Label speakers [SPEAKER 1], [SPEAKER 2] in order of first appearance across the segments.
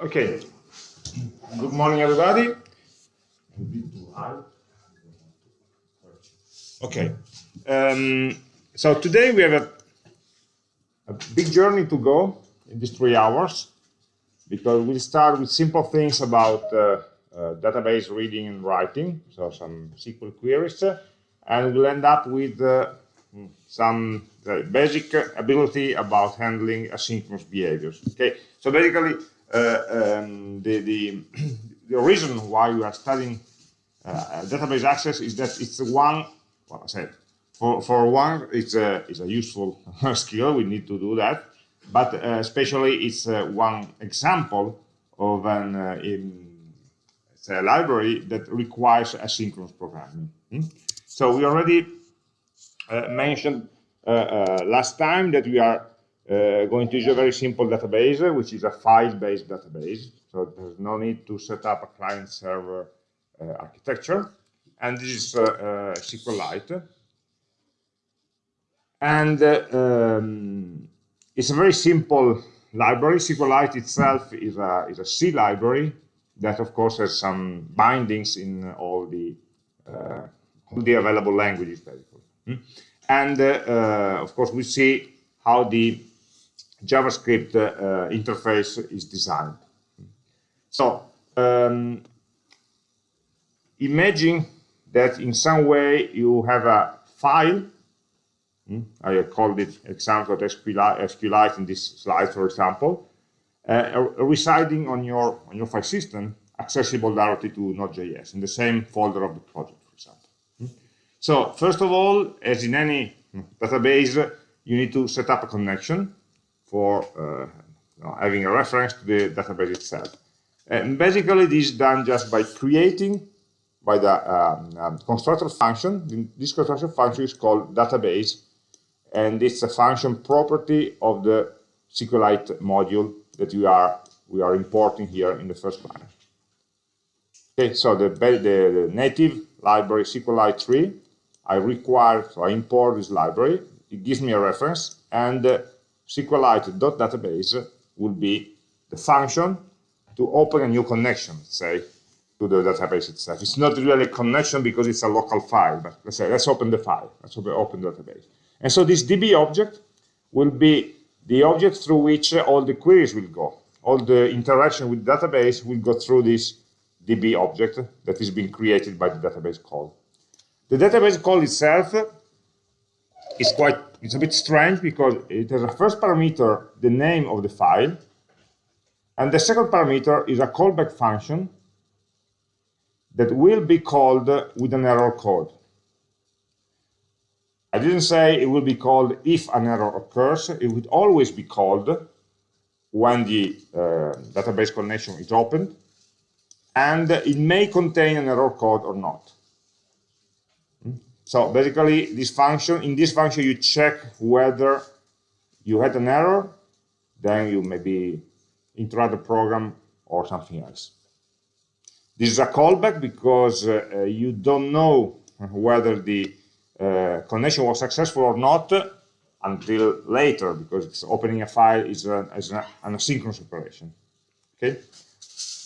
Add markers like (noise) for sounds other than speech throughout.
[SPEAKER 1] Okay. Good morning, everybody. Okay. Um, so today we have a, a, big journey to go in these three hours because we'll start with simple things about uh, uh, database reading and writing, so some SQL queries, uh, and we'll end up with uh, some uh, basic ability about handling asynchronous behaviors. Okay, so basically um, the, the, (clears throat) the reason why we are studying uh, database access is that it's one, well, I said, for, for one, it's a, it's a useful (laughs) skill, we need to do that, but uh, especially it's uh, one example of an uh, in, a library that requires asynchronous programming. Hmm? So we already uh, mentioned last time that we are uh, going to use a very simple database, which is a file-based database. So there's no need to set up a client-server uh, architecture. And this is uh, SQLite. And um, it's a very simple library. SQLite itself is a, is a C library that, of course, has some bindings in all the, all the available languages. Hmm? And, of course, we see how the JavaScript uh, interface is designed. So um, imagine that in some way you have a file. Hmm, I called it example.sqlite in this slide, for example, uh, residing on your on your file system, accessible directly to Node.js in the same folder of the project, for example. Hmm. So first of all, as in any database, you need to set up a connection for uh, you know, having a reference to the database itself. And basically, this is done just by creating by the um, um, constructor function. This constructor function is called database, and it's a function property of the SQLite module that we are we are importing here in the first line. Okay, so the, the, the native library SQLite 3, I require, so I import this library, it gives me a reference, and uh, SQLite.database will be the function to open a new connection, say, to the database itself. It's not really a connection because it's a local file, but let's say, let's open the file, let's open the database. And so this DB object will be the object through which all the queries will go. All the interaction with the database will go through this DB object that is being created by the database call. The database call itself is quite it's a bit strange because it has a first parameter, the name of the file, and the second parameter is a callback function that will be called with an error code. I didn't say it will be called if an error occurs. It would always be called when the uh, database connection is opened, and it may contain an error code or not. So basically, this function, in this function, you check whether you had an error, then you maybe interrupt the program or something else. This is a callback because uh, you don't know whether the uh, connection was successful or not until later because opening a file is, a, is an asynchronous operation. Okay,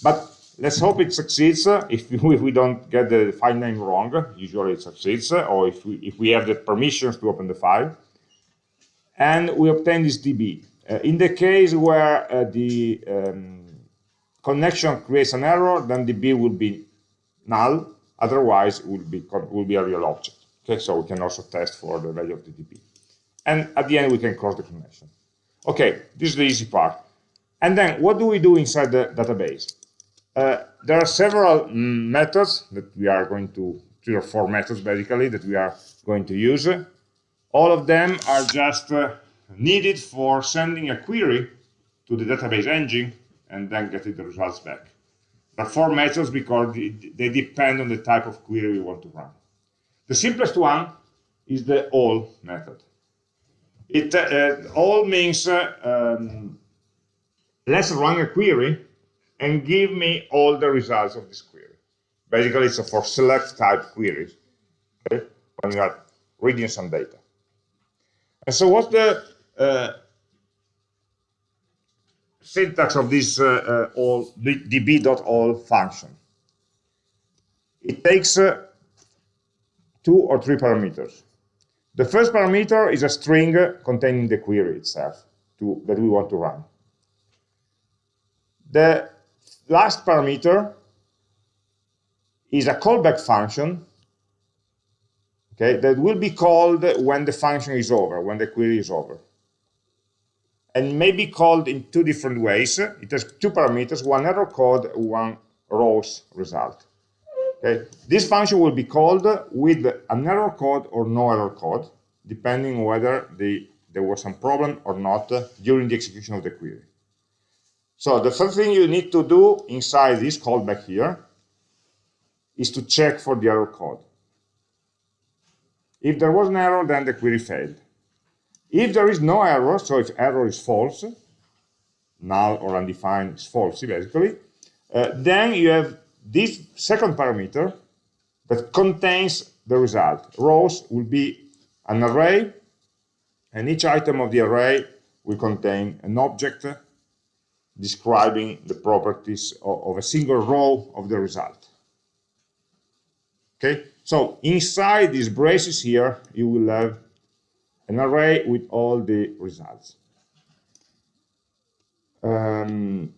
[SPEAKER 1] but Let's hope it succeeds. If we, (laughs) if we don't get the file name wrong, usually it succeeds, or if we, if we have the permissions to open the file. And we obtain this DB. Uh, in the case where uh, the um, connection creates an error, then the DB will be null. Otherwise, it will be, will be a real object. Okay, so we can also test for the value of the DB. And at the end, we can close the connection. Okay, this is the easy part. And then what do we do inside the database? Uh, there are several methods that we are going to, three or four methods basically, that we are going to use. All of them are just uh, needed for sending a query to the database engine and then getting the results back. Are four methods because they depend on the type of query we want to run. The simplest one is the all method. It uh, all means uh, um, let's run a query and give me all the results of this query. Basically, it's a for select type queries okay, when you are reading some data. And so what's the uh, syntax of this uh, uh, all db.all function. It takes uh, two or three parameters. The first parameter is a string containing the query itself to, that we want to run. The last parameter is a callback function okay, that will be called when the function is over, when the query is over. And may be called in two different ways. It has two parameters, one error code, one rows result. Okay. This function will be called with an error code or no error code, depending whether the, there was some problem or not during the execution of the query. So the first thing you need to do inside this callback here is to check for the error code. If there was an error, then the query failed. If there is no error, so if error is false, null or undefined is false, basically, uh, then you have this second parameter that contains the result. Rows will be an array, and each item of the array will contain an object describing the properties of, of a single row of the result. Okay, so inside these braces here, you will have an array with all the results. Um,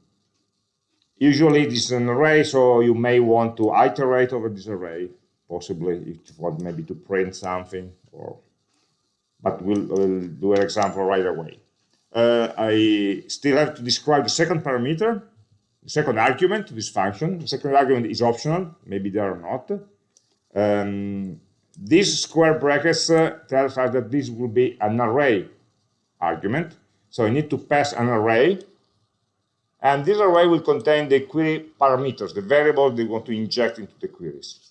[SPEAKER 1] usually this is an array, so you may want to iterate over this array, possibly if you want maybe to print something, or but we'll, we'll do an example right away. Uh, I still have to describe the second parameter, the second argument to this function. The second argument is optional, maybe there or not. Um, these square brackets uh, tells us that this will be an array argument. So I need to pass an array. And this array will contain the query parameters, the variables they want to inject into the queries.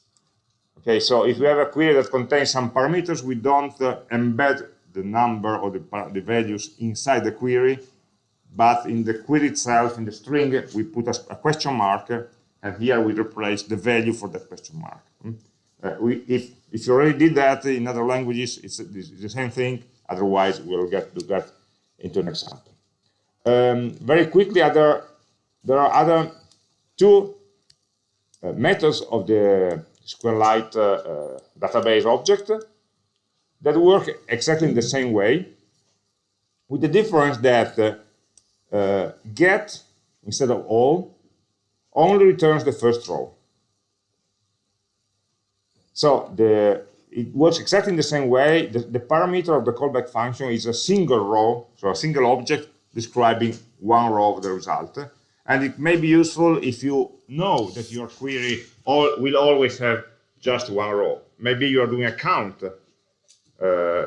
[SPEAKER 1] Okay, so if we have a query that contains some parameters, we don't uh, embed the number or the, the values inside the query, but in the query itself, in the string, we put a, a question mark, and here we replace the value for that question mark. Hmm? Uh, we, if, if you already did that in other languages, it's, it's the same thing. Otherwise, we'll get to that into an example. Um, very quickly, other, there are other two uh, methods of the SQLite uh, uh, database object that work exactly in the same way, with the difference that uh, get, instead of all, only returns the first row. So the, it works exactly in the same way. The, the, parameter of the callback function is a single row, so a single object describing one row of the result. And it may be useful if you know that your query all, will always have just one row. Maybe you are doing a count uh,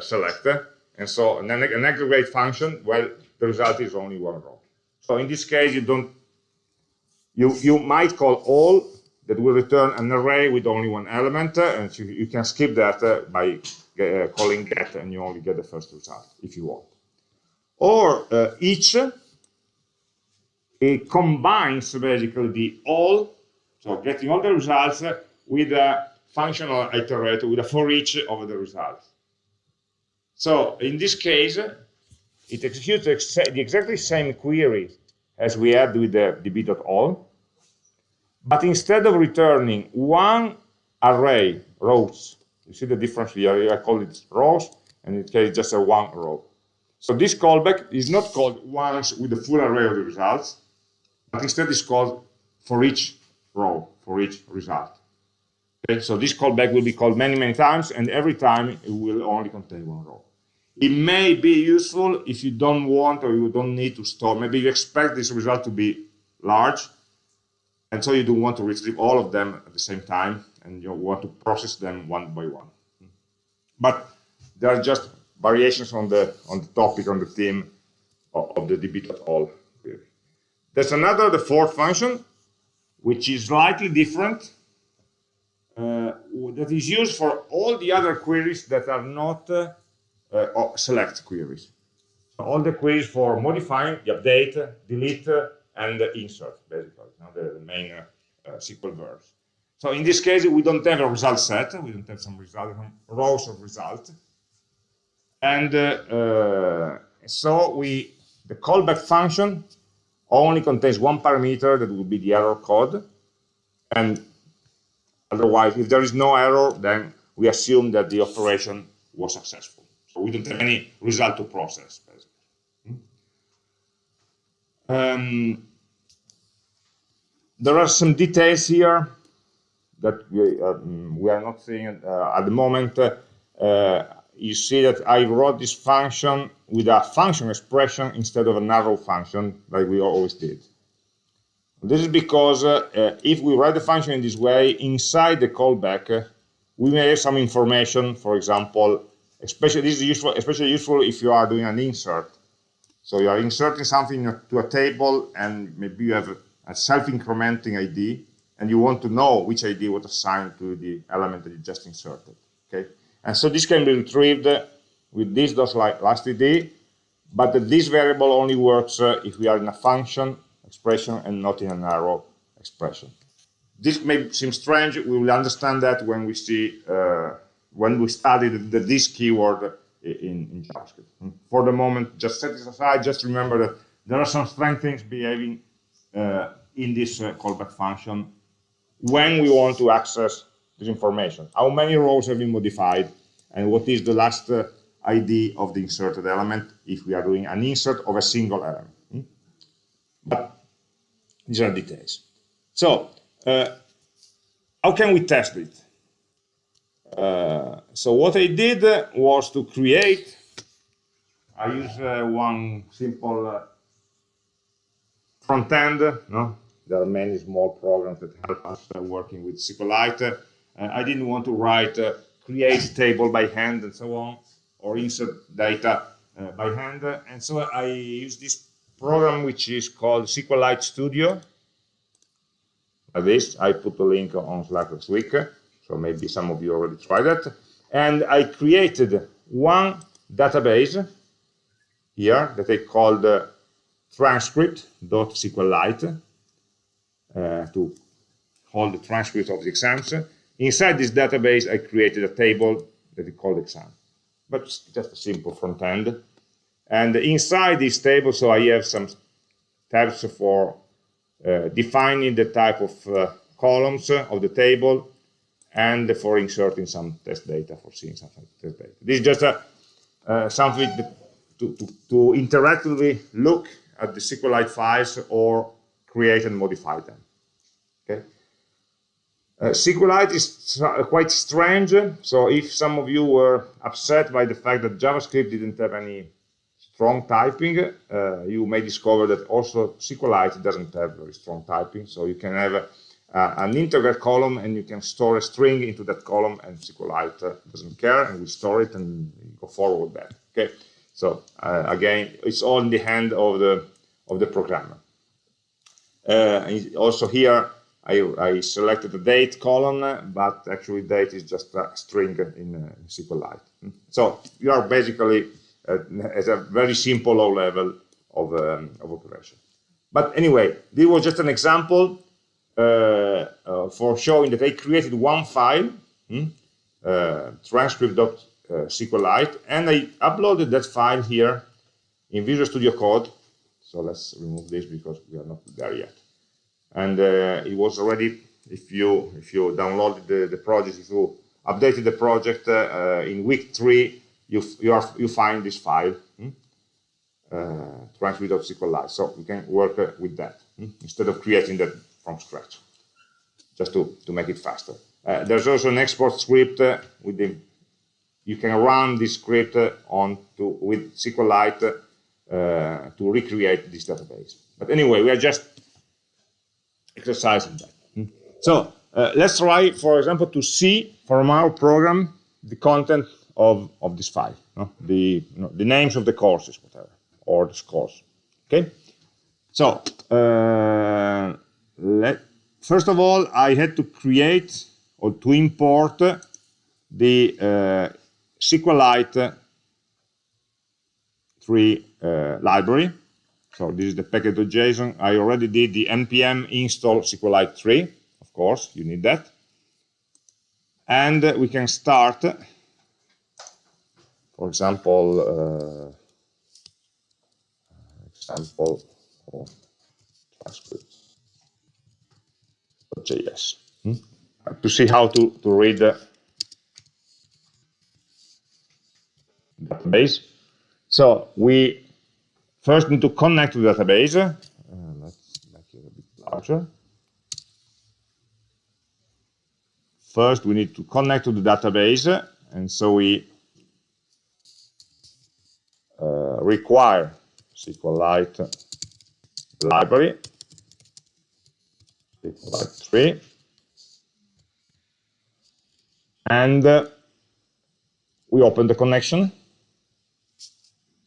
[SPEAKER 1] selector, and so an, an aggregate function, well, the result is only one row. So in this case, you don't, you, you might call all that will return an array with only one element, uh, and you, you, can skip that uh, by uh, calling get, and you only get the first result if you want. Or uh, each, it combines basically the all, so getting all the results with a functional iterator, with a for each of the results. So in this case, it executes the exactly same query as we had with the db.all, but instead of returning one array, rows, you see the difference here, I call it rows, and in case just a one row. So this callback is not called once with the full array of the results, but instead is called for each row, for each result. Okay, so this callback will be called many, many times, and every time it will only contain one row. It may be useful if you don't want or you don't need to store. Maybe you expect this result to be large, and so you don't want to retrieve all of them at the same time, and you want to process them one by one. But there are just variations on the on the topic, on the theme of, of the db.all query. There's another, the fourth function, which is slightly different, uh, that is used for all the other queries that are not uh, uh, select queries. All the queries for modifying, the update, delete, and insert, basically, you know, the, the, main uh, SQL verbs. So in this case, we don't have a result set. We don't have some result, rows of result. And uh, uh, so we, the callback function only contains one parameter that would be the error code. And otherwise, if there is no error, then we assume that the operation was successful. So we don't have any result to process, basically. Hmm? Um, there are some details here that we, um, we are not seeing uh, at the moment. Uh, you see that I wrote this function with a function expression instead of a arrow function like we always did. This is because uh, uh, if we write the function in this way, inside the callback, uh, we may have some information, for example, especially this is useful, especially useful if you are doing an insert. So you are inserting something to a table and maybe you have a self-incrementing ID and you want to know which ID was assigned to the element that you just inserted. Okay, and so this can be retrieved with this like last ID, but this variable only works uh, if we are in a function expression and not in an arrow expression. This may seem strange. We will understand that when we see uh, when we study the, the this keyword in, in, JavaScript. For the moment, just set this aside. Just remember that there are some strange things behaving uh, in this uh, callback function when we want to access this information. How many rows have been modified and what is the last uh, ID of the inserted element if we are doing an insert of a single element. Hmm? But these are details. So, uh, how can we test it? Uh, so what I did was to create, I use uh, one simple uh, front end, no? there are many small programs that help us uh, working with SQLite. Uh, I didn't want to write uh, create table by hand and so on, or insert data uh, by hand. And so I use this program which is called SQLite Studio. Like this, I put a link on Slack this week, so maybe some of you already tried that. And I created one database here that I called uh, transcript.sqlite uh, to hold the transcript of the exams. Inside this database, I created a table that we call exam, but just a simple front end. And inside this table, so I have some tabs for uh, defining the type of uh, columns of the table and for inserting some test data, for seeing some test data. This is just a, uh, something to, to, to interactively look at the SQLite files or create and modify them. Okay. Uh, SQLite is quite strange, so if some of you were upset by the fact that JavaScript didn't have any strong typing, uh, you may discover that also SQLite doesn't have very strong typing, so you can have uh, an integer column and you can store a string into that column and SQLite uh, doesn't care and we store it and go forward with that. Okay, so uh, again, it's all in the hand of the of the programmer. Uh, also here, I, I, selected the date column, but actually date is just a string in uh, SQLite. So you are basically uh, at a very simple low level of, um, of operation. But anyway, this was just an example for showing that I created one file, hmm, uh, transcript.sqlite, and I uploaded that file here in Visual Studio Code so let's remove this because we are not there yet. And uh, it was already, if you if you downloaded the, the project, if you updated the project uh, in week three, you you are you find this file, hmm? uh, transcript.sqlite. So we can work uh, with that hmm? instead of creating that from scratch, just to to make it faster. Uh, there's also an export script uh, with the you can run this script uh, on to with SQLite uh, to recreate this database. But anyway, we are just exercising that. Hmm. So uh, let's try, for example, to see from our program the content of, of this file, no? the, you know, the names of the courses, whatever, or the scores. Okay. So uh, let, first of all, I had to create or to import the uh, SQLite 3 uh, library. So this is the package.json. I already did the npm install SQLite 3. Of course, you need that. And we can start, for example, uh, example, oh, JS. Hmm? To see how to, to read the database. So we first need to connect to the database. Uh, let's make it a bit larger. First, we need to connect to the database, and so we uh, require SQLite library, SQLite 3, and uh, we open the connection.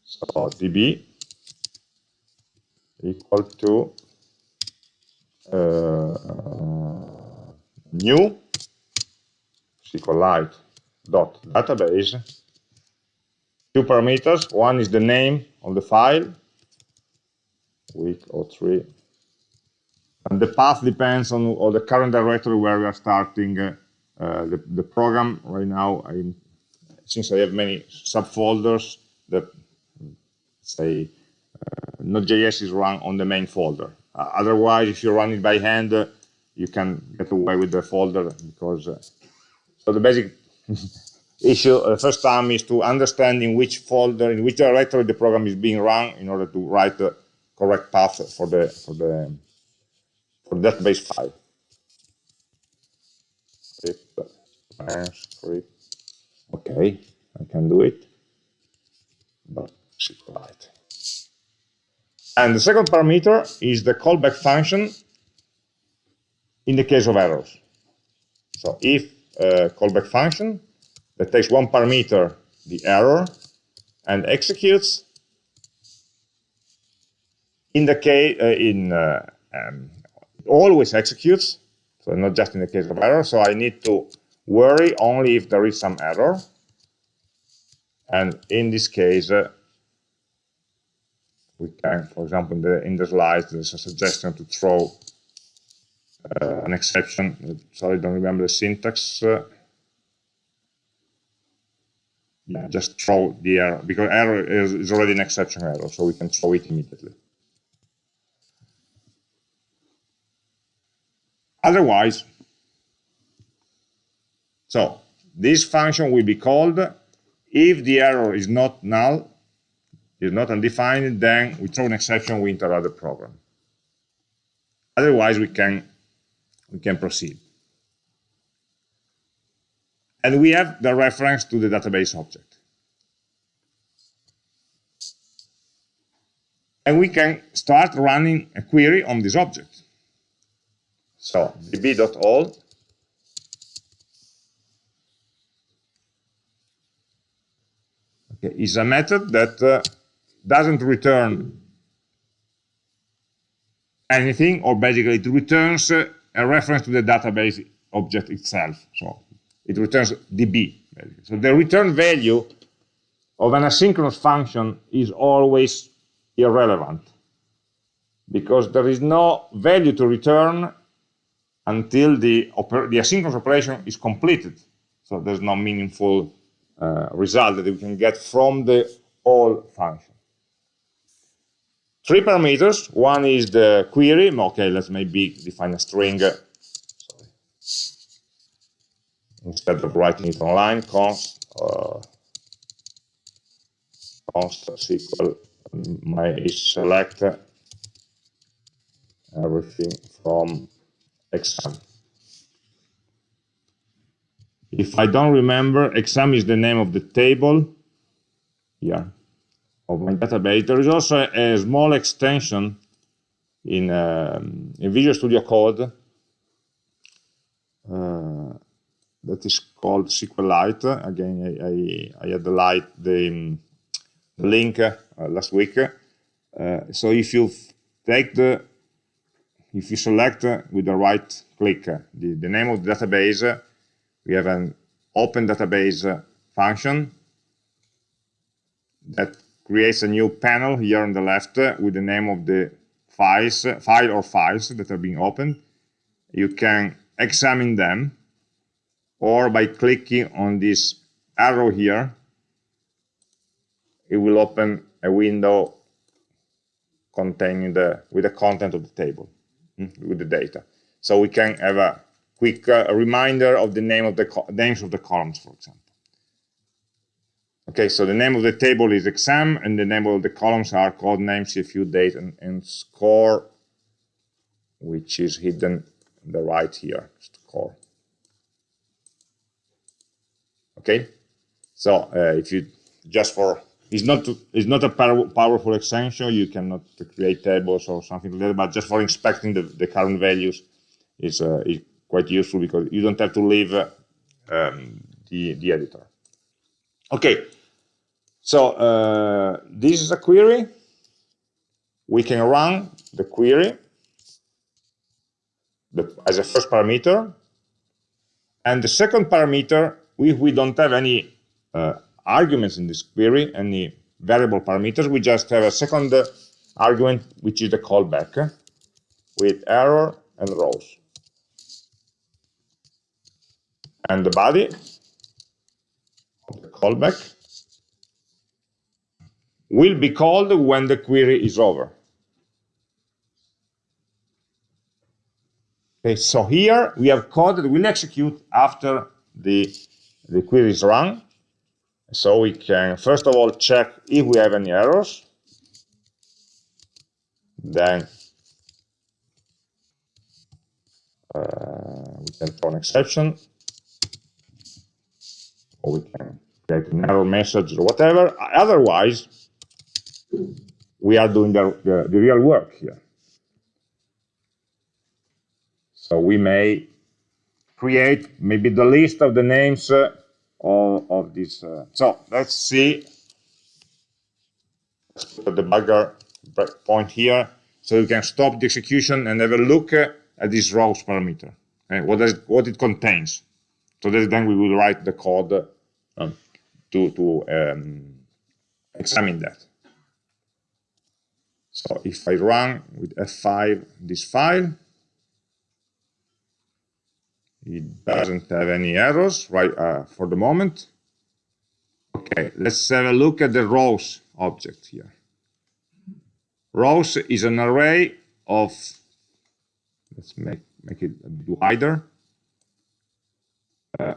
[SPEAKER 1] So db equal to uh, new SQLite dot database. Two parameters. One is the name of the file, week or three, and the path depends on, on the current directory where we are starting uh, the, the program. Right now, I'm, since I have many subfolders that say uh, Node.js is run on the main folder. Uh, otherwise, if you run it by hand, uh, you can get away with the folder because uh, so the basic (laughs) issue the uh, first time is to understand in which folder, in which directory the program is being run in order to write the correct path for the for the for database file. Okay, I can do it. But. And the second parameter is the callback function in the case of errors. So if uh, callback function that takes one parameter, the error, and executes in the case uh, in uh, um, always executes, so not just in the case of error. So I need to worry only if there is some error, and in this case. Uh, we can, for example, in the, in the slides, there's a suggestion to throw uh, an exception. Sorry, I don't remember the syntax. Uh, yeah, just throw the error, because error is, is already an exception error, so we can throw it immediately. Otherwise, so this function will be called if the error is not null, is not undefined, then we throw an exception, we interrupt the program. Otherwise, we can we can proceed. And we have the reference to the database object. And we can start running a query on this object. So db.all is a method that uh, doesn't return anything, or basically it returns uh, a reference to the database object itself. So it returns db. So the return value of an asynchronous function is always irrelevant because there is no value to return until the, the asynchronous operation is completed. So there's no meaningful uh, result that we can get from the all function. Three parameters. One is the query. Okay, let's maybe define a string. Sorry. Instead of writing it online, const, uh, const SQL my select everything from exam. If I don't remember, exam is the name of the table. Yeah, of my database. There is also a, a small extension in, um, in Visual Studio Code uh, that is called SQLite. Again, I, I, I had the, light, the, um, the link uh, last week. Uh, so if you take the, if you select with the right click the, the name of the database, we have an open database function that creates a new panel here on the left with the name of the files, file or files that are being opened. You can examine them or by clicking on this arrow here, it will open a window containing the with the content of the table with the data. So we can have a quick uh, reminder of the name of the names of the columns, for example. Okay, so the name of the table is exam, and the name of the columns are code name, CFU, date, and, and score, which is hidden on the right here, score. Okay, so uh, if you just for it's not it's not a powerful extension. You cannot create tables or something like that. But just for inspecting the, the current values is, uh, is quite useful because you don't have to leave uh, um, the the editor. Okay, so uh, this is a query. We can run the query as a first parameter, and the second parameter, if we don't have any uh, arguments in this query, any variable parameters. We just have a second argument, which is the callback with error and rows. And the body of the callback will be called when the query is over. Okay, so here we have code that will execute after the, the query is run. So we can, first of all, check if we have any errors. Then uh, we can throw an exception. Or we can get an error message or whatever. Otherwise, we are doing the, the, the real work here. So we may create maybe the list of the names uh, all of this. Uh, so let's see. The debugger point here so you can stop the execution and have a look uh, at this rows parameter, okay? what, is, what it contains. So that then we will write the code um, to, to um, examine that. So if I run with F5 this file, it doesn't have any errors right uh, for the moment. Okay, let's have a look at the rows object here. Rows is an array of, let's make, make it a bit wider. Uh,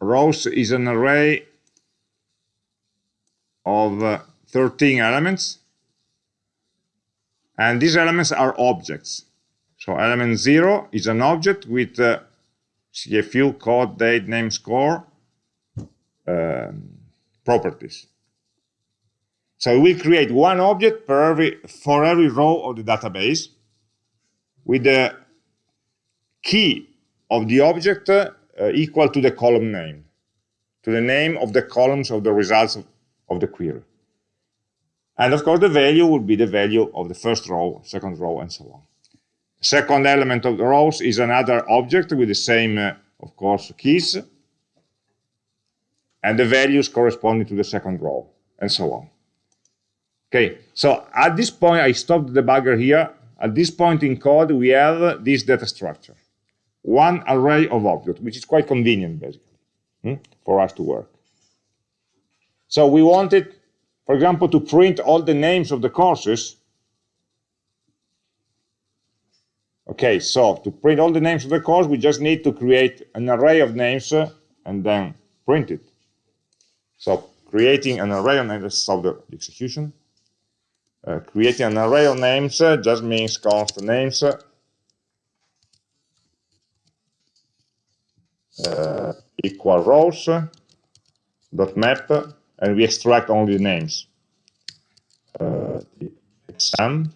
[SPEAKER 1] rows is an array of uh, 13 elements. And these elements are objects. So element 0 is an object with uh, CFU code, date, name, score um, properties. So we create one object per every, for every row of the database with the key of the object uh, equal to the column name, to the name of the columns of the results of, of the query. And of course, the value will be the value of the first row, second row, and so on. Second element of the rows is another object with the same, uh, of course, keys, and the values corresponding to the second row, and so on. Okay, so at this point, I stopped the debugger here. At this point in code, we have this data structure. One array of objects, which is quite convenient, basically, hmm, for us to work. So we wanted, for example, to print all the names of the courses Okay, so to print all the names of the course, we just need to create an array of names uh, and then print it. So creating an array of names, stop the execution. Uh, creating an array of names uh, just means const names uh, equal rows uh, dot map, and we extract only the names. Uh, the exam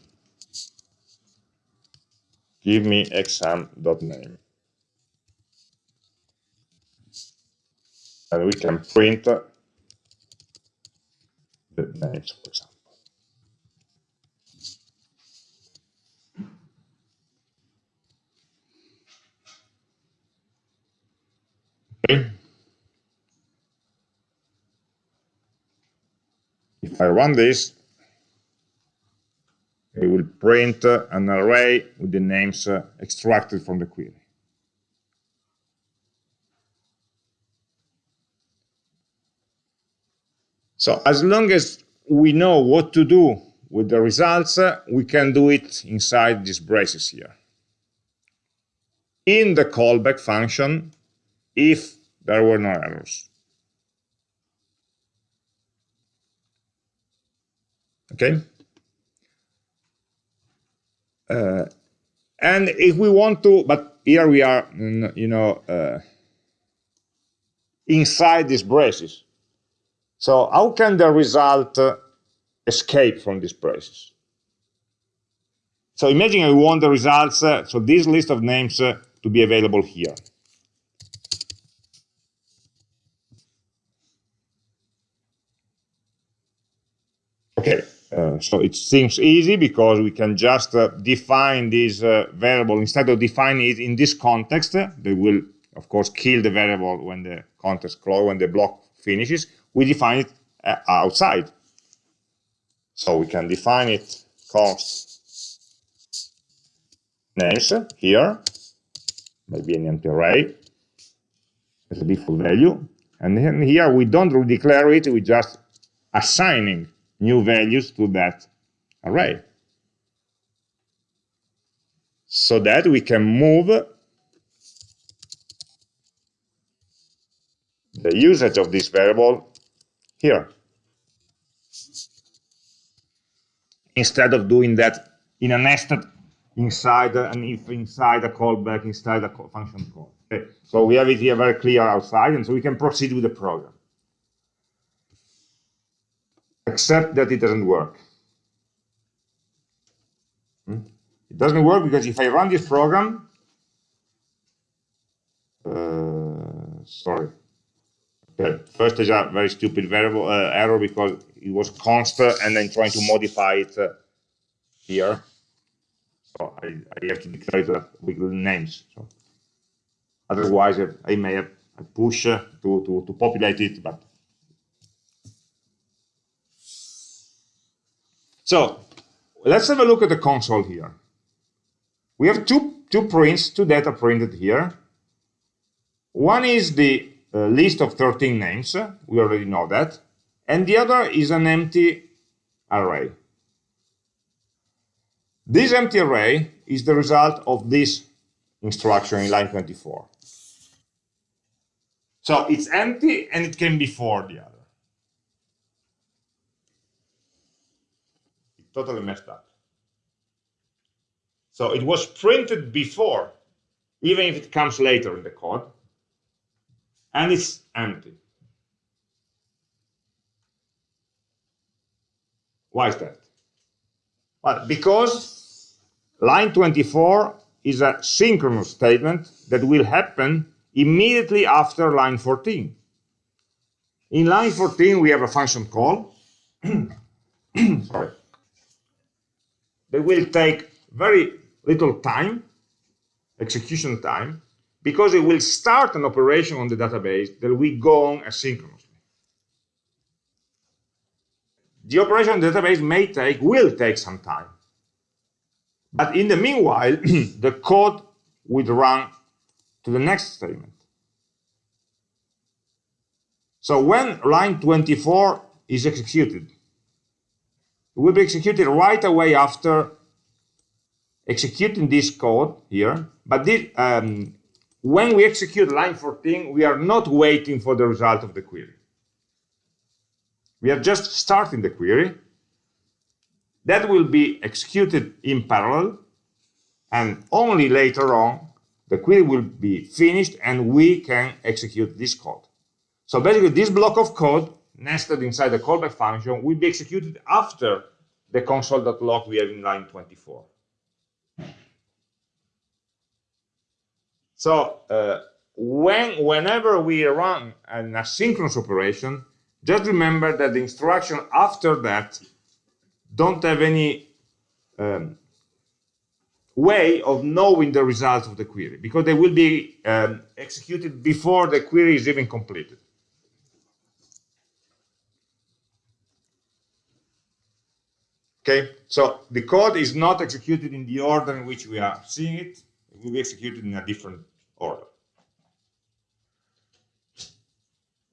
[SPEAKER 1] give me exam.name. And we can print the names, for example. Okay. If I run this, it will print an array with the names uh, extracted from the query. So as long as we know what to do with the results, uh, we can do it inside these braces here. In the callback function, if there were no errors. Okay? Uh, and if we want to, but here we are, you know, uh, inside these braces. So how can the result uh, escape from these braces? So imagine I want the results, so this list of names to be available here. Okay, uh, so it seems easy because we can just uh, define this uh, variable instead of defining it in this context. they will, of course, kill the variable when the context close, when the block finishes. We define it uh, outside. So we can define it const names here, maybe an empty array as a default value. And then here we don't declare it, we just assigning new values to that array. So that we can move the usage of this variable here. Instead of doing that in a nested inside an if inside a callback inside a function call. Okay. So we have it here very clear outside, and so we can proceed with the program except that it doesn't work. Hmm? It doesn't work because if I run this program, uh, sorry, okay. first is a very stupid variable uh, error because it was constant and then trying to modify it uh, here. So I, I, have to declare it with names. So otherwise, I, may have a push to, to, to populate it, but So let's have a look at the console here. We have two, two prints, two data printed here. One is the uh, list of 13 names. We already know that. And the other is an empty array. This empty array is the result of this instruction in line 24. So it's empty and it can be for the other. Totally messed up. So it was printed before, even if it comes later in the code, and it's empty. Why is that? Well, because line 24 is a synchronous statement that will happen immediately after line 14. In line 14, we have a function call. (clears throat) Sorry they will take very little time, execution time, because it will start an operation on the database that will go on asynchronously. The operation on the database may take, will take some time. But in the meanwhile, (clears throat) the code will run to the next statement. So when line 24 is executed, will be executed right away after executing this code here. But this, um, when we execute line 14, we are not waiting for the result of the query. We are just starting the query. That will be executed in parallel, and only later on, the query will be finished and we can execute this code. So basically, this block of code nested inside the callback function will be executed after the console.log we have in line 24. So uh, when, whenever we run an asynchronous operation, just remember that the instruction after that don't have any um, way of knowing the results of the query because they will be um, executed before the query is even completed. Okay, so the code is not executed in the order in which we are seeing it. It will be executed in a different order.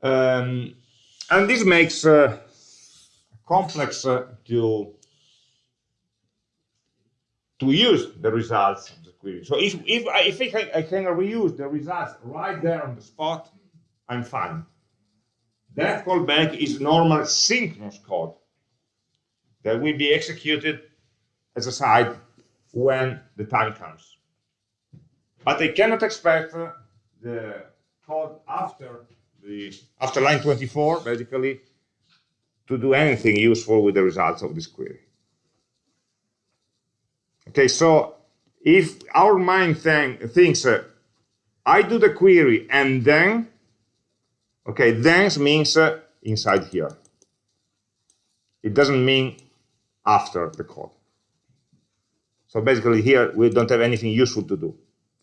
[SPEAKER 1] Um, and this makes uh, complex uh, to to use the results of the query. So if, if, I, if I, can, I can reuse the results right there on the spot, I'm fine. That callback is normal synchronous code that will be executed as a side when the time comes. But I cannot expect uh, the code after the after line 24, basically, to do anything useful with the results of this query. Okay, so if our mind think, thinks uh, I do the query and then, okay, then means uh, inside here. It doesn't mean after the code. So basically here we don't have anything useful to do.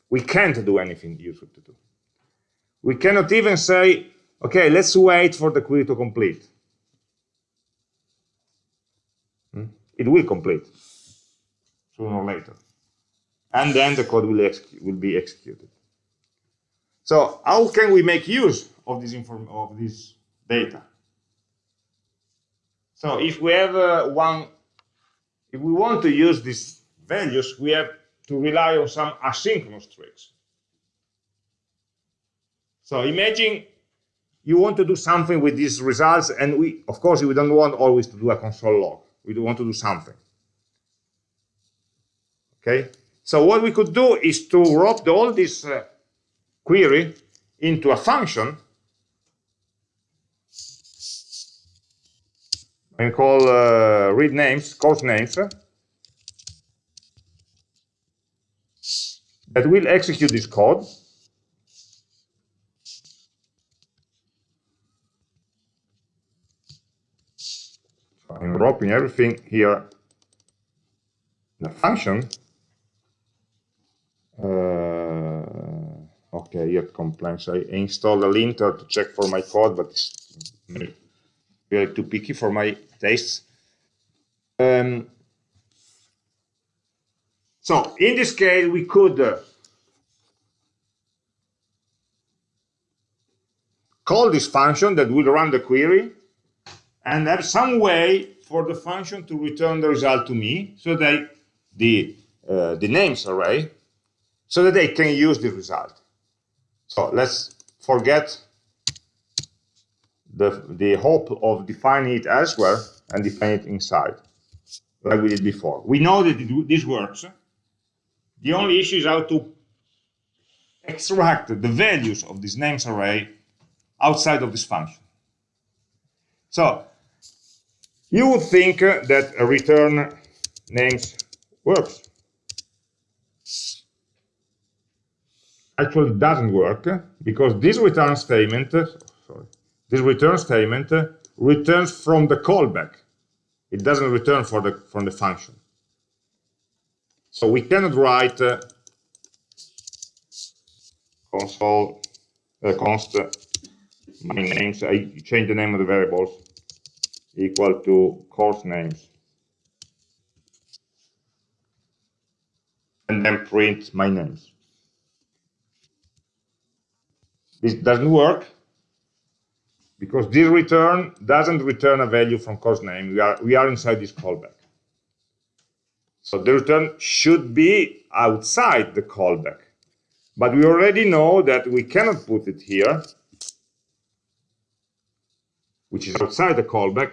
[SPEAKER 1] We can't do anything useful to do. We cannot even say, okay, let's wait for the query to complete. Hmm? It will complete sooner or later. And then the code will, will be executed. So how can we make use of this, of this data? So if we have uh, one, if we want to use these values, we have to rely on some asynchronous tricks. So imagine you want to do something with these results, and we, of course, we don't want always to do a console log. We want to do something. Okay. So what we could do is to wrap all this uh, query into a function and call uh, read names, course names, that will execute this code I'm wrapping everything here in the function. Uh, okay, here complaints. I installed a linter to check for my code, but it's really too picky for my tastes. Um, so in this case, we could uh, call this function that will run the query and have some way for the function to return the result to me so that the, uh, the names array so that they can use the result. So let's forget the, the hope of defining it elsewhere and define it inside, like we did before. We know that this works. The only issue is how to extract the values of this names array outside of this function. So you would think that a return names works. Actually, it doesn't work because this return statement, sorry, this return statement returns from the callback. It doesn't return for the from the function. So we cannot write uh, console uh, const my names. I change the name of the variables equal to course names. And then print my names. This doesn't work because this return doesn't return a value from course name. We are, we are inside this callback. So the return should be outside the callback. But we already know that we cannot put it here, which is outside the callback,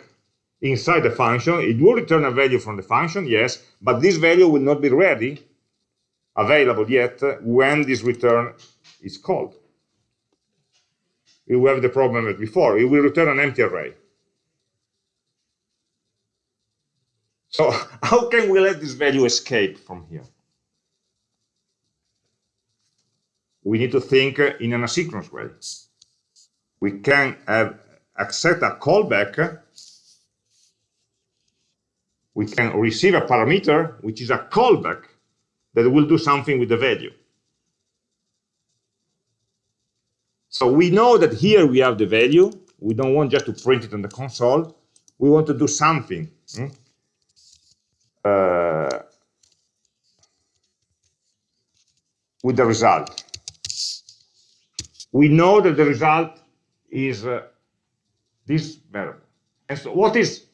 [SPEAKER 1] inside the function. It will return a value from the function, yes, but this value will not be ready, available yet, when this return is called. We have the problem as before. It will return an empty array. So (laughs) how can we let this value escape from here? We need to think in an asynchronous way. We can have accept a callback we can receive a parameter, which is a callback, that will do something with the value. So we know that here we have the value. We don't want just to print it on the console. We want to do something. Hmm? Uh, with the result. We know that the result is uh, this variable. And so what is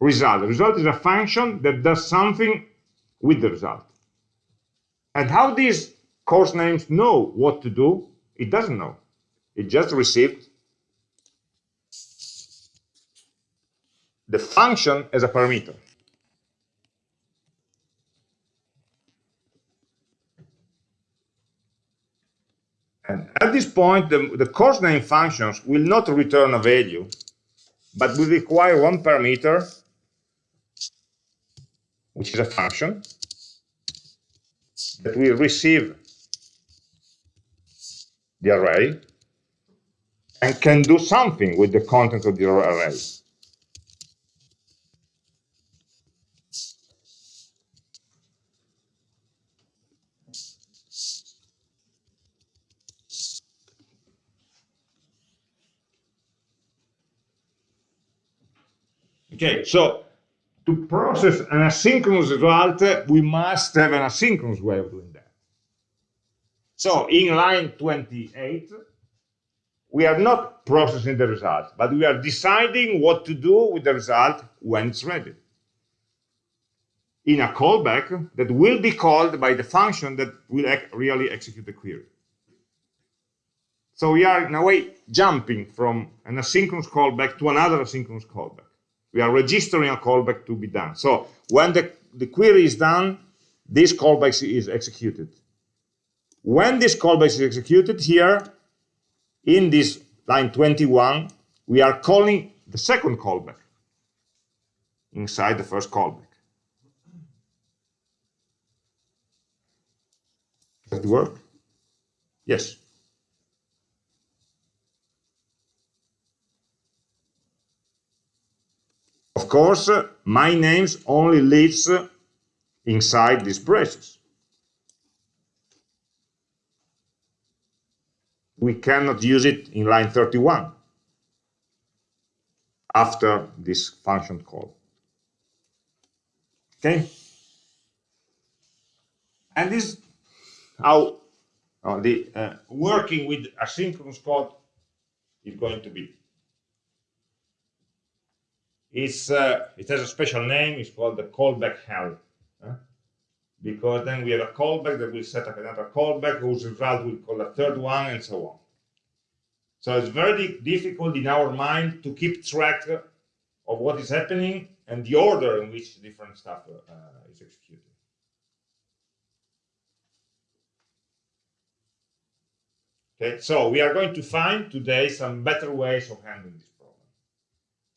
[SPEAKER 1] result. The result is a function that does something with the result. And how these course names know what to do? It doesn't know. It just received the function as a parameter. And at this point, the, the course name functions will not return a value, but will require one parameter, which is a function, that will receive the array and can do something with the content of the array. Okay, so to process an asynchronous result, we must have an asynchronous way of doing that. So in line 28, we are not processing the result, but we are deciding what to do with the result when it's ready. In a callback that will be called by the function that will really execute the query. So we are, in a way, jumping from an asynchronous callback to another asynchronous callback. We are registering a callback to be done. So when the, the query is done, this callback is executed. When this callback is executed here, in this line 21, we are calling the second callback inside the first callback. Does it work? Yes. Of course, my names only lives inside these braces. We cannot use it in line 31 after this function call. Okay? And this how uh, the uh, working with asynchronous code is going to be. It's, uh, it has a special name. It's called the callback hell. Because then we have a callback that will set up another callback whose result will call a third one and so on. So it's very difficult in our mind to keep track of what is happening and the order in which different stuff uh, is executed. Okay, so we are going to find today some better ways of handling this. Problem.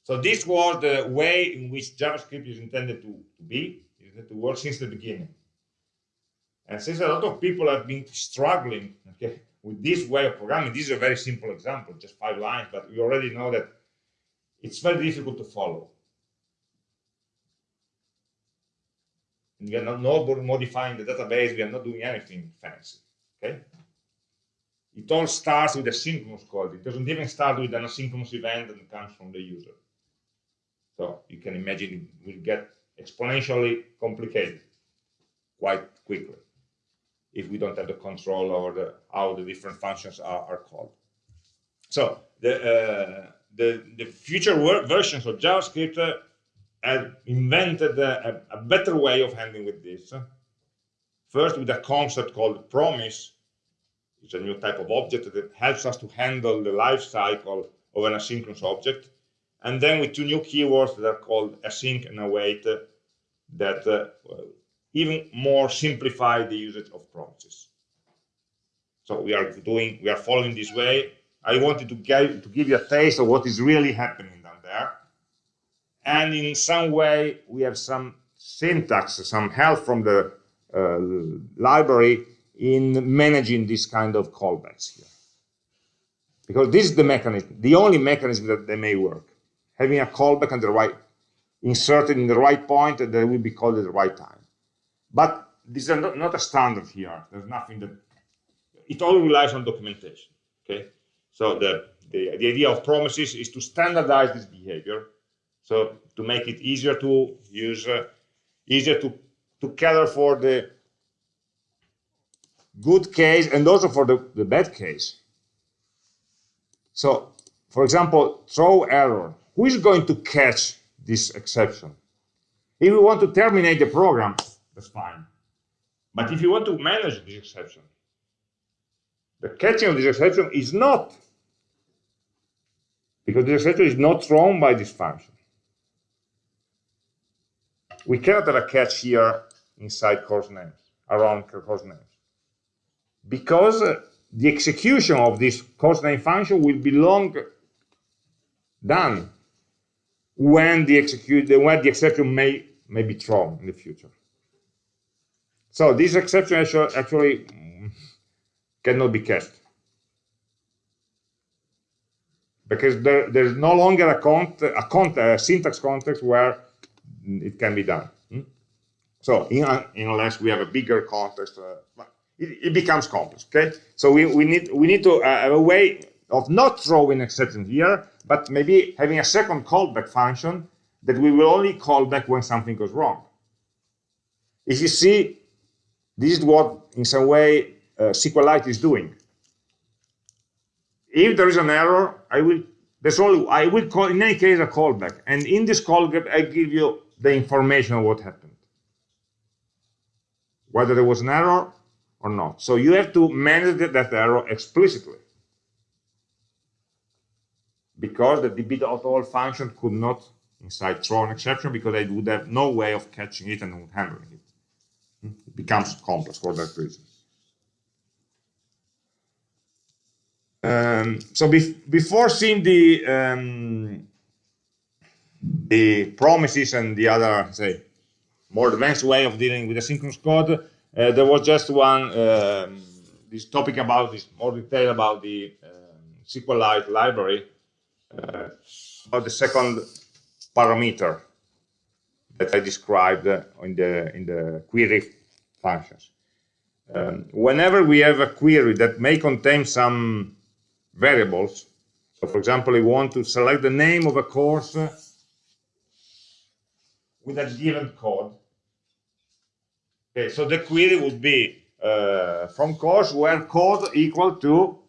[SPEAKER 1] So this was the way in which JavaScript is intended to, to be, is to work since the beginning. And since a lot of people have been struggling okay, with this way of programming, this is a very simple example, just five lines, but we already know that it's very difficult to follow. And we are not, not modifying the database, we are not doing anything fancy. Okay? It all starts with a synchronous call. It doesn't even start with an asynchronous event that comes from the user. So you can imagine it will get exponentially complicated quite quickly if we don't have the control over the, how the different functions are, are called. So the, uh, the, the future versions of JavaScript uh, have invented a, a, better way of handling with this. First, with a concept called promise, it's a new type of object that helps us to handle the life cycle of an asynchronous object and then with two new keywords that are called async and await uh, that uh, even more simplify the usage of promises. So we are doing, we are following this way. I wanted to, get, to give you a taste of what is really happening down there. And in some way, we have some syntax, some help from the uh, library in managing this kind of callbacks here. Because this is the mechanism, the only mechanism that they may work having a callback on the right, inserted in the right point that will be called at the right time. But this is not, a standard here. There's nothing that, it all relies on documentation, okay? So the, the, the idea of promises is to standardize this behavior. So to make it easier to use, uh, easier to, to cater for the good case and also for the, the bad case. So, for example, throw error who is going to catch this exception? If we want to terminate the program, that's fine. But if you want to manage this exception, the catching of this exception is not, because the exception is not thrown by this function. We cannot have a catch here inside course names, around course names. Because uh, the execution of this course name function will belong done when the execute when the exception may may be thrown in the future. So this exception actually, cannot be cached because there, there's no longer a, cont a, cont a syntax context where it can be done. Hmm? So in, unless we have a bigger context, uh, it, it, becomes complex. Okay, so we, we need we need to uh, have a way of not throwing exception here, but maybe having a second callback function that we will only call back when something goes wrong. If you see, this is what, in some way, uh, SQLite is doing. If there is an error, I will there's only I will call in any case a callback, and in this callback I give you the information of what happened, whether there was an error or not. So you have to manage that error explicitly because the db.all function could not inside throw an exception because I would have no way of catching it and handling it. Becomes complex for that reason. Um, so before seeing the um, the promises and the other say more advanced way of dealing with asynchronous code, uh, there was just one um, this topic about this more detail about the um, SQLite library uh, about the second parameter that I described in the in the query functions. Um, whenever we have a query that may contain some variables, so for example, we want to select the name of a course with a given code. Okay, so the query would be uh, from course where code equal to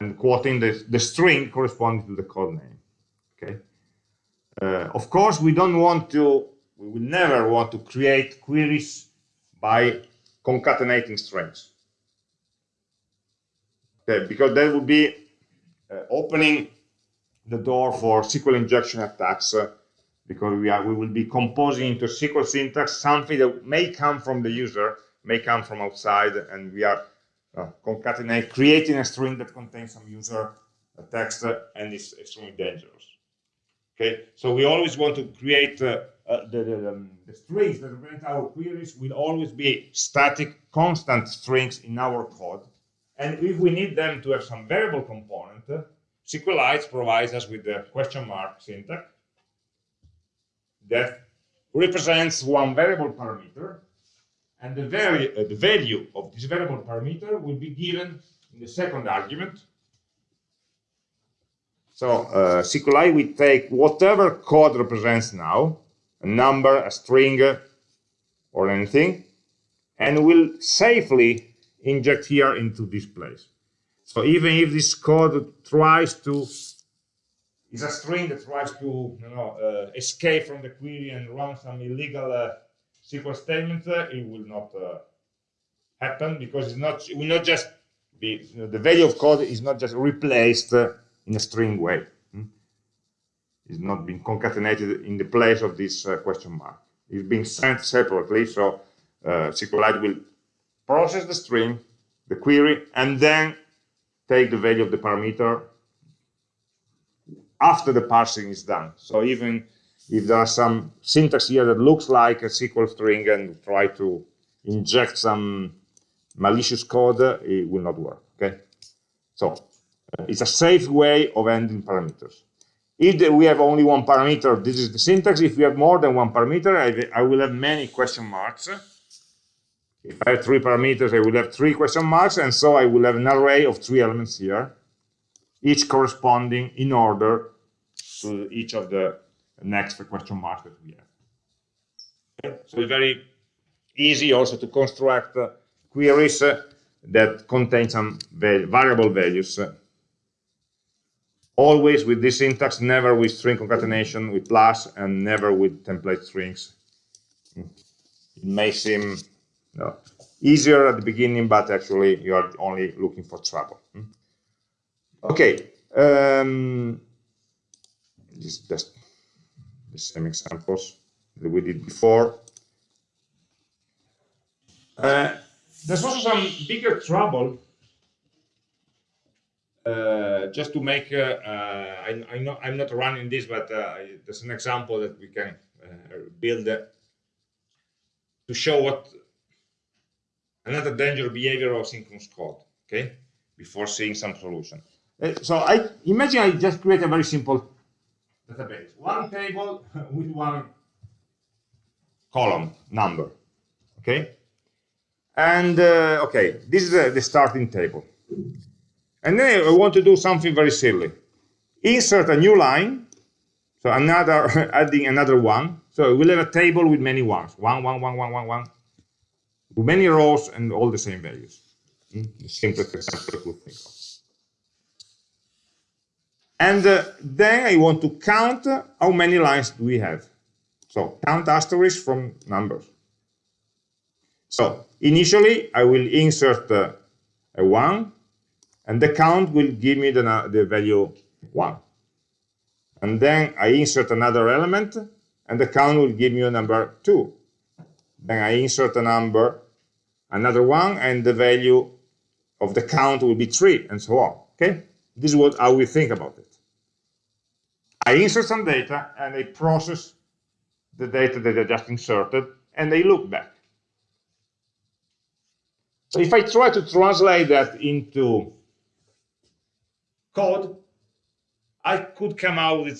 [SPEAKER 1] and quoting the, the string corresponding to the code name. Okay. Uh, of course, we don't want to, we will never want to create queries by concatenating strings. Okay, because that would be uh, opening the door for SQL injection attacks uh, because we are we will be composing into SQL syntax something that may come from the user, may come from outside, and we are uh, concatenate, creating a string that contains some user text uh, and is extremely dangerous. Okay, so we always want to create uh, the, the, um, the, strings that represent our queries will always be static, constant strings in our code. And if we need them to have some variable component, SQLite provides us with the question mark syntax that represents one variable parameter and the, vari uh, the value of this variable parameter will be given in the second argument. So uh, SQLite will take whatever code represents now, a number, a string, or anything, and will safely inject here into this place. So even if this code tries to, is a string that tries to you know, uh, escape from the query and run some illegal uh, SQL statement, uh, it will not uh, happen because it's not it will not just be you know, the value of code is not just replaced uh, in a string way. It's not being concatenated in the place of this uh, question mark. It's being sent separately, so uh, SQLite will process the string, the query, and then take the value of the parameter after the parsing is done. So even if there are some syntax here that looks like a SQL string and try to inject some malicious code, uh, it will not work. Okay, so uh, it's a safe way of ending parameters. If we have only one parameter, this is the syntax. If we have more than one parameter, I, I will have many question marks. If I have three parameters, I will have three question marks, and so I will have an array of three elements here, each corresponding in order to each of the next question marks that we have. So it's very easy also to construct uh, queries uh, that contain some variable values. Uh, always with this syntax, never with string concatenation with plus and never with template strings. It may seem no, easier at the beginning, but actually you are only looking for trouble. Okay, um, just, just the same examples that we did before. Uh, there's also some bigger trouble uh, just to make, uh, uh, I, I know I'm not running this, but uh, there's an example that we can uh, build to show what another danger behavior of synchronous code, okay, before seeing some solution. so I imagine I just create a very simple database, one table (laughs) with one column number, okay? And, okay, this is the starting table. And then I want to do something very silly. Insert a new line, so another (laughs) adding another one. So we'll have a table with many ones. One, one, one, one, one, one. Many rows and all the same values. Simplest example think of. And uh, then I want to count how many lines do we have. So count asterisk from numbers. So initially I will insert uh, a 1, and the count will give me the, the value 1. And then I insert another element, and the count will give me a number 2. Then I insert a number, another one, and the value of the count will be 3, and so on. Okay? This is what how we think about it. I insert some data, and I process the data that I just inserted, and I look back. So if I try to translate that into code, I could come out with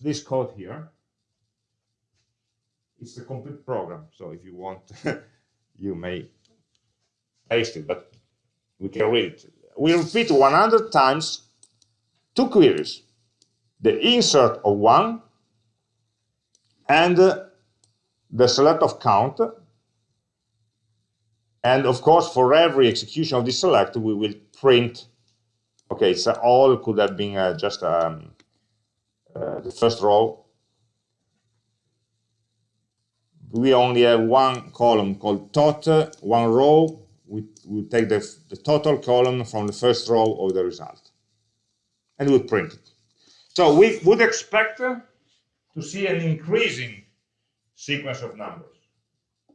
[SPEAKER 1] this code here. It's a complete program, so if you want, (laughs) you may paste it, but we can read it. We repeat 100 times two queries, the insert of one and the select of count. And of course, for every execution of this select, we will print Okay, so all could have been uh, just um, uh, the first row. We only have one column called tot, one row. We, we take the, the total column from the first row of the result. And we print it. So we would expect to see an increasing sequence of numbers.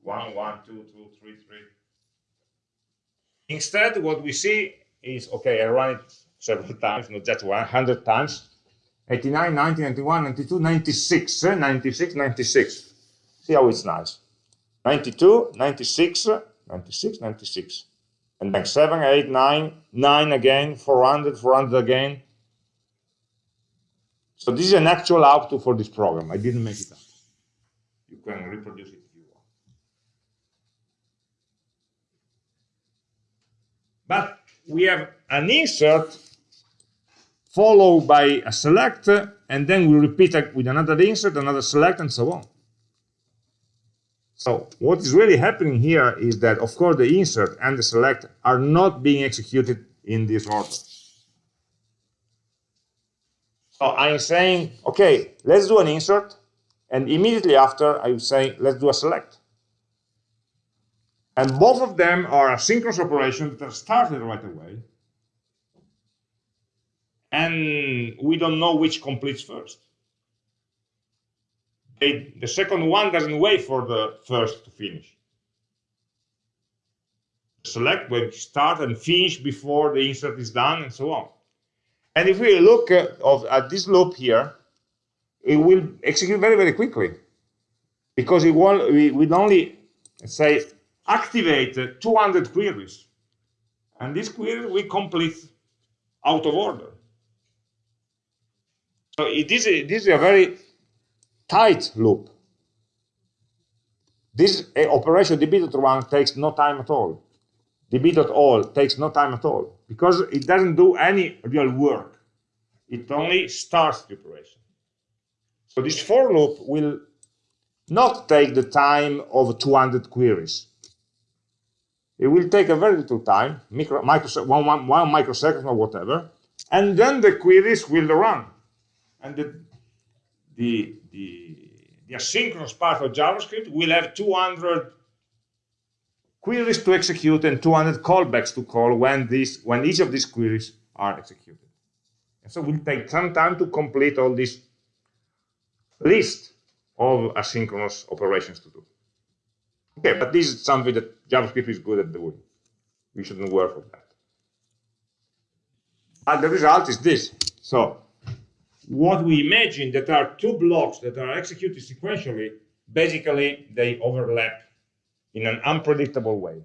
[SPEAKER 1] One, one, two, two, three, three. Instead, what we see is, okay, I run it several times, not just 100 times. 89, 90, 91, 92, 96, eh? 96, 96. See how it's nice. 92, 96, 96, 96. And then 7, 8, 9, 9 again, 400, 400 again. So this is an actual output for this program. I didn't make it up. You can reproduce it if you want. But we have an insert followed by a select, and then we repeat it with another insert, another select, and so on. So what is really happening here is that, of course, the insert and the select are not being executed in this order. So I'm saying, okay, let's do an insert, and immediately after I'm saying, let's do a select. And both of them are asynchronous operations that are started right away, and we don't know which completes first. They, the second one doesn't wait for the first to finish. Select when start and finish before the insert is done and so on. And if we look at, of, at this loop here, it will execute very, very quickly because it will, we will only, say, activate uh, 200 queries. And this query we complete out of order. So it is a, this is a very tight loop. This eh, operation db.run takes no time at all. db.all takes no time at all because it doesn't do any real work. It only starts the operation. So this for loop will not take the time of 200 queries. It will take a very little time, micro, micro, one, one, one microsecond or whatever, and then the queries will run and the, the, the, the asynchronous part of JavaScript will have 200 queries to execute and 200 callbacks to call when, this, when each of these queries are executed. And so we'll take some time to complete all this list of asynchronous operations to do. Okay, but this is something that JavaScript is good at doing. We shouldn't work on that. And the result is this. So what we imagine that are two blocks that are executed sequentially, basically they overlap in an unpredictable way.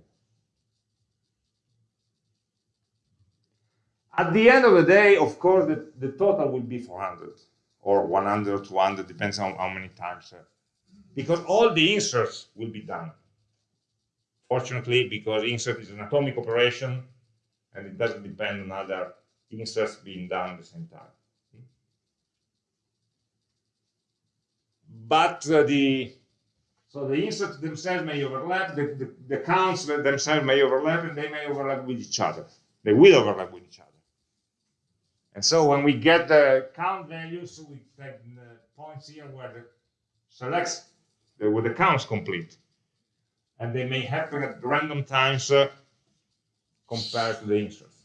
[SPEAKER 1] At the end of the day, of course, the, the total will be 400 or 100, 200, depends on how many times. Uh, because all the inserts will be done. Fortunately, because insert is an atomic operation and it doesn't depend on other inserts being done at the same time. But uh, the so the inserts themselves may overlap, the, the, the counts themselves may overlap, and they may overlap with each other. They will overlap with each other. And so when we get the count values, we take the points here where the selects where the counts complete. And they may happen at random times uh, compared to the inserts.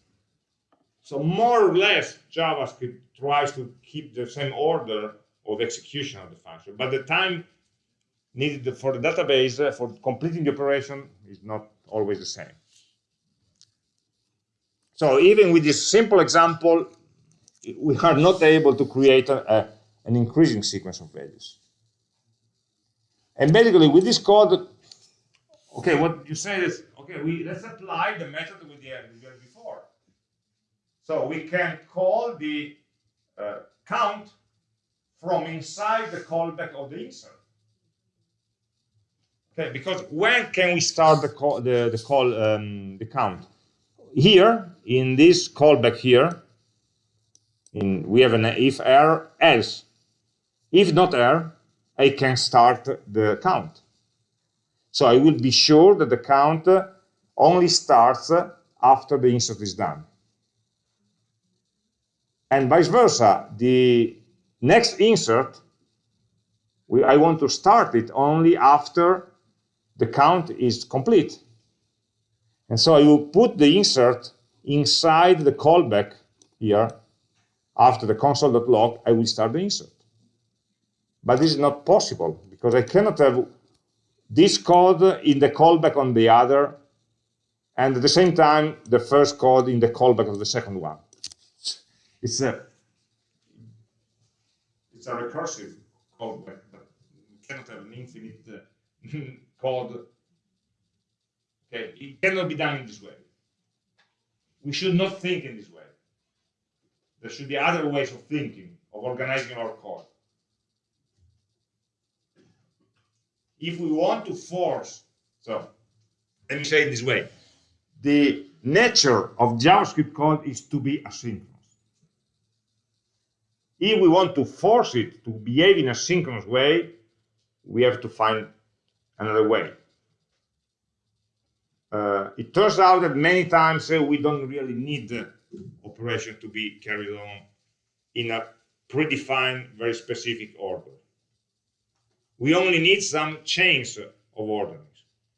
[SPEAKER 1] So more or less, JavaScript tries to keep the same order of execution of the function, but the time needed for the database uh, for completing the operation is not always the same. So even with this simple example, we are not able to create a, a, an increasing sequence of values. And basically with this code, okay, what you say is, okay, we let's apply the method we did, before. So we can call the uh, count from inside the callback of the insert. Okay, because when can we start the call, the, the call, um, the count? Here, in this callback here, in, we have an if error else. If not error, I can start the count. So I will be sure that the count only starts after the insert is done. And vice versa, the next insert, we, I want to start it only after the count is complete. And so I will put the insert inside the callback here. After the console.log, I will start the insert. But this is not possible because I cannot have this code in the callback on the other and at the same time the first code in the callback of the second one. It's a it's a recursive callback, but you cannot have an infinite uh, (laughs) code. Okay, it cannot be done in this way. We should not think in this way. There should be other ways of thinking, of organizing our code. If we want to force, so let me say it this way, the nature of JavaScript code is to be asynchronous. If we want to force it to behave in a synchronous way, we have to find another way. Uh, it turns out that many times uh, we don't really need the operation to be carried on in a predefined, very specific order. We only need some change of orderings.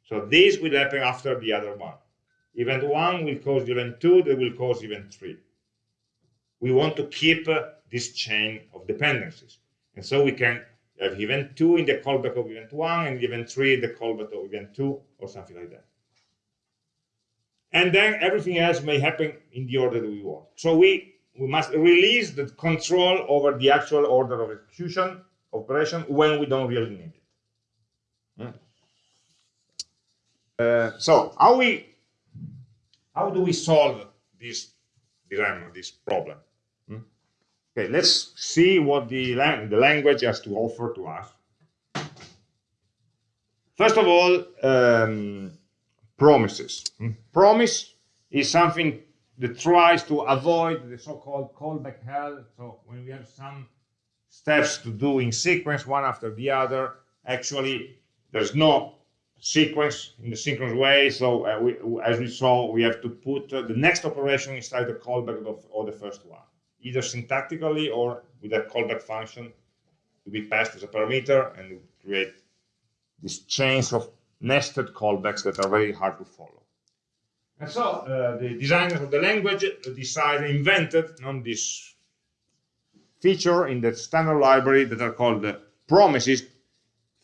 [SPEAKER 1] So this will happen after the other one. Event 1 will cause event 2, that will cause event 3. We want to keep uh, this chain of dependencies. And so we can have event 2 in the callback of event 1 and event 3 in the callback of event 2 or something like that. And then everything else may happen in the order that we want. So we, we must release the control over the actual order of execution operation when we don't really need it. Hmm? Uh, so how we how do we solve this dilemma, this problem? Okay, let's see what the, lang the language has to offer to us. First of all, um, promises. Hmm? Promise is something that tries to avoid the so-called callback hell. So when we have some steps to do in sequence, one after the other, actually there's no sequence in the synchronous way. So uh, we, as we saw, we have to put uh, the next operation inside the callback of, of the first one either syntactically or with a callback function to be passed as a parameter and create these chains of nested callbacks that are very hard to follow. And so uh, the designers of the language decided, invented on this feature in the standard library that are called uh, promises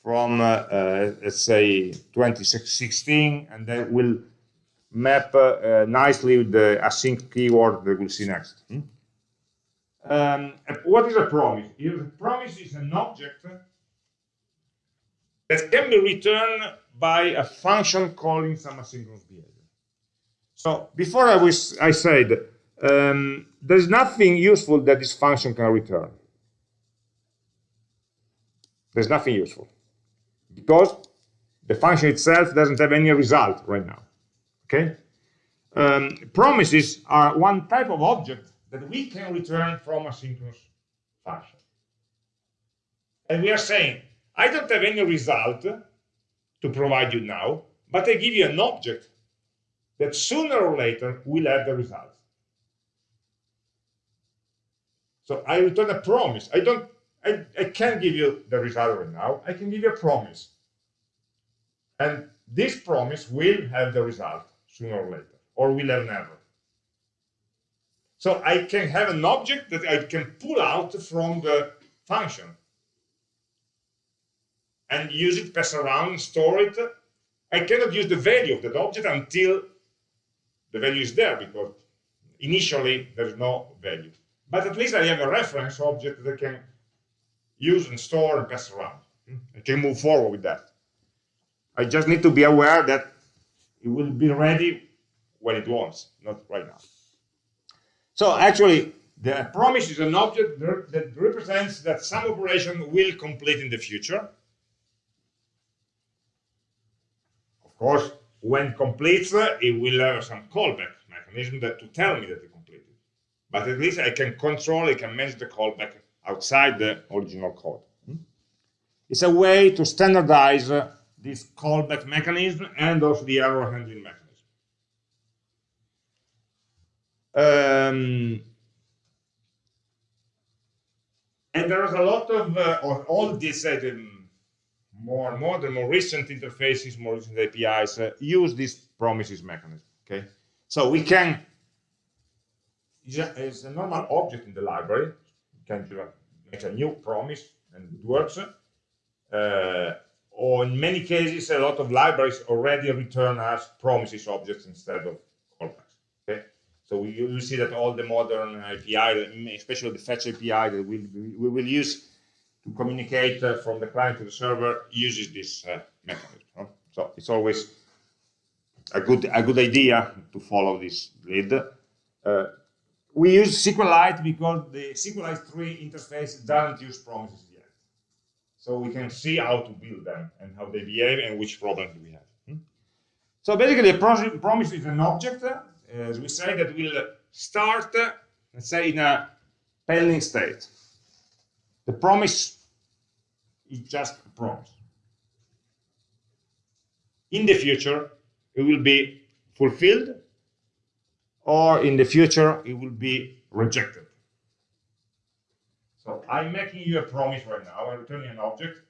[SPEAKER 1] from, uh, uh let's say, 2016, and they will map uh, nicely with the async keyword that we'll see next. Hmm? Um, what is a promise? A promise is an object that can be returned by a function calling some asynchronous behavior. So before I, was, I said, um, there's nothing useful that this function can return. There's nothing useful because the function itself doesn't have any result right now. Okay? Um, promises are one type of object that we can return from a synchronous function. And we are saying, I don't have any result to provide you now, but I give you an object that sooner or later will have the result. So I return a promise. I don't I, I can't give you the result right now. I can give you a promise. And this promise will have the result sooner or later, or will have never. So I can have an object that I can pull out from the function and use it, pass around, store it. I cannot use the value of that object until the value is there because initially there's no value. But at least I have a reference object that I can use and store and pass around. I can move forward with that. I just need to be aware that it will be ready when it wants, not right now. So actually, the promise is an object that represents that some operation will complete in the future. Of course, when completes, it will have some callback mechanism that to tell me that it completed. But at least I can control, I can manage the callback outside the original code. Hmm? It's a way to standardize this callback mechanism and also the error handling mechanism. Um, and there's a lot of, uh, all these uh, more modern, more recent interfaces, more recent APIs uh, use this promises mechanism. Okay, so we can, it's a normal object in the library, you can make a new promise and it works. Uh, or in many cases, a lot of libraries already return as promises objects instead of so we, you see that all the modern API, especially the fetch API that we, we will use to communicate uh, from the client to the server, uses this uh, mechanism. So it's always a good a good idea to follow this lead. Uh, we use SQLite because the SQLite 3 interface doesn't use promises yet. So we can see how to build them and how they behave and which problems we have. Hmm? So basically, a promise is an object, uh, Eh, as we say, that will start, let's say, in a pending state. The promise is just a promise. In the future, it will be fulfilled or in the future it will be rejected. So I'm making you a promise right now, I'm returning an object.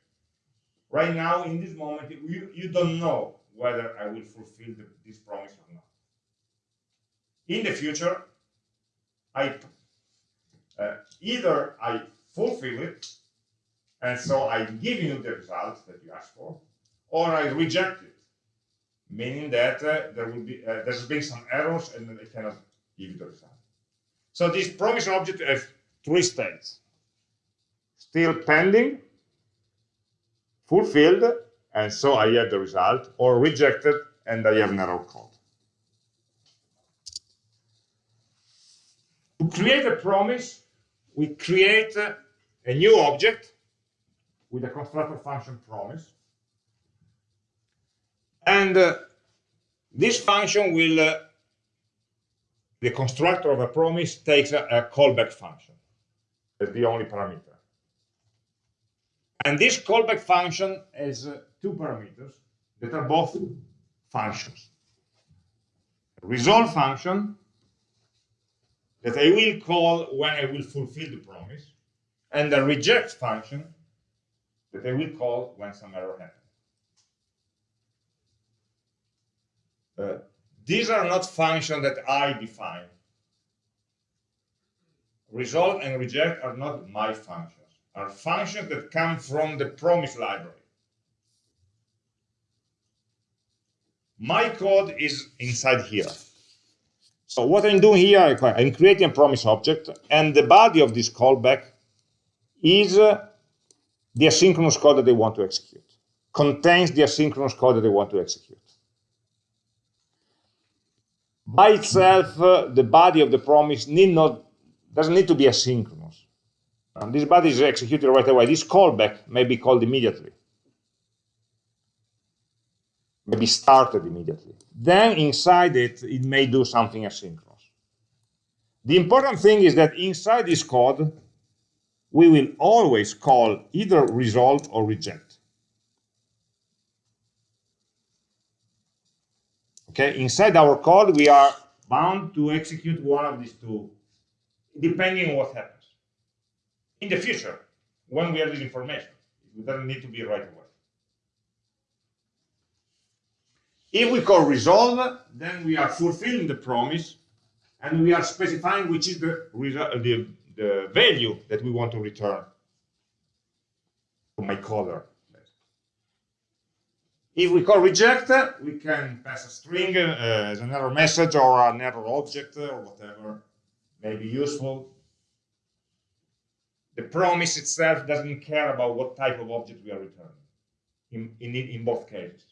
[SPEAKER 1] Right now, in this moment, you, you don't know whether I will fulfill the, this promise or not. In the future, I uh, either I fulfill it, and so I give you the result that you asked for, or I reject it meaning that uh, there will be uh, there's been some errors and I cannot give you the result. So this promise object has three states: still pending, fulfilled, and so I have the result, or rejected, and I have an error code. To create a promise, we create a new object with a constructor function promise and uh, this function will, uh, the constructor of a promise takes a, a callback function as the only parameter. And this callback function has uh, two parameters that are both functions. Resolve function that I will call when I will fulfill the promise, and the reject function that I will call when some error happens. uh, these are not functions that I define. Resolve and reject are not my functions, are functions that come from the promise library. My code is inside here. So what I'm doing here, I'm creating a promise object, and the body of this callback is uh, the asynchronous code that they want to execute, contains the asynchronous code that they want to execute. By itself, uh, the body of the promise need not doesn't need to be asynchronous. And this body is executed right away. This callback may be called immediately, may be started immediately. Then inside it, it may do something asynchronous. The important thing is that inside this code, we will always call either result or reject. Okay, inside our code, we are bound to execute one of these two, depending on what happens. In the future, when we have this information, it doesn't need to be right away. If we call resolve, then we are fulfilling the promise, and we are specifying which is the, the the value that we want to return to my caller. If we call reject, we can pass a string uh, as an error message or an error object or whatever may be useful. The promise itself doesn't care about what type of object we are returning in, in, in both cases.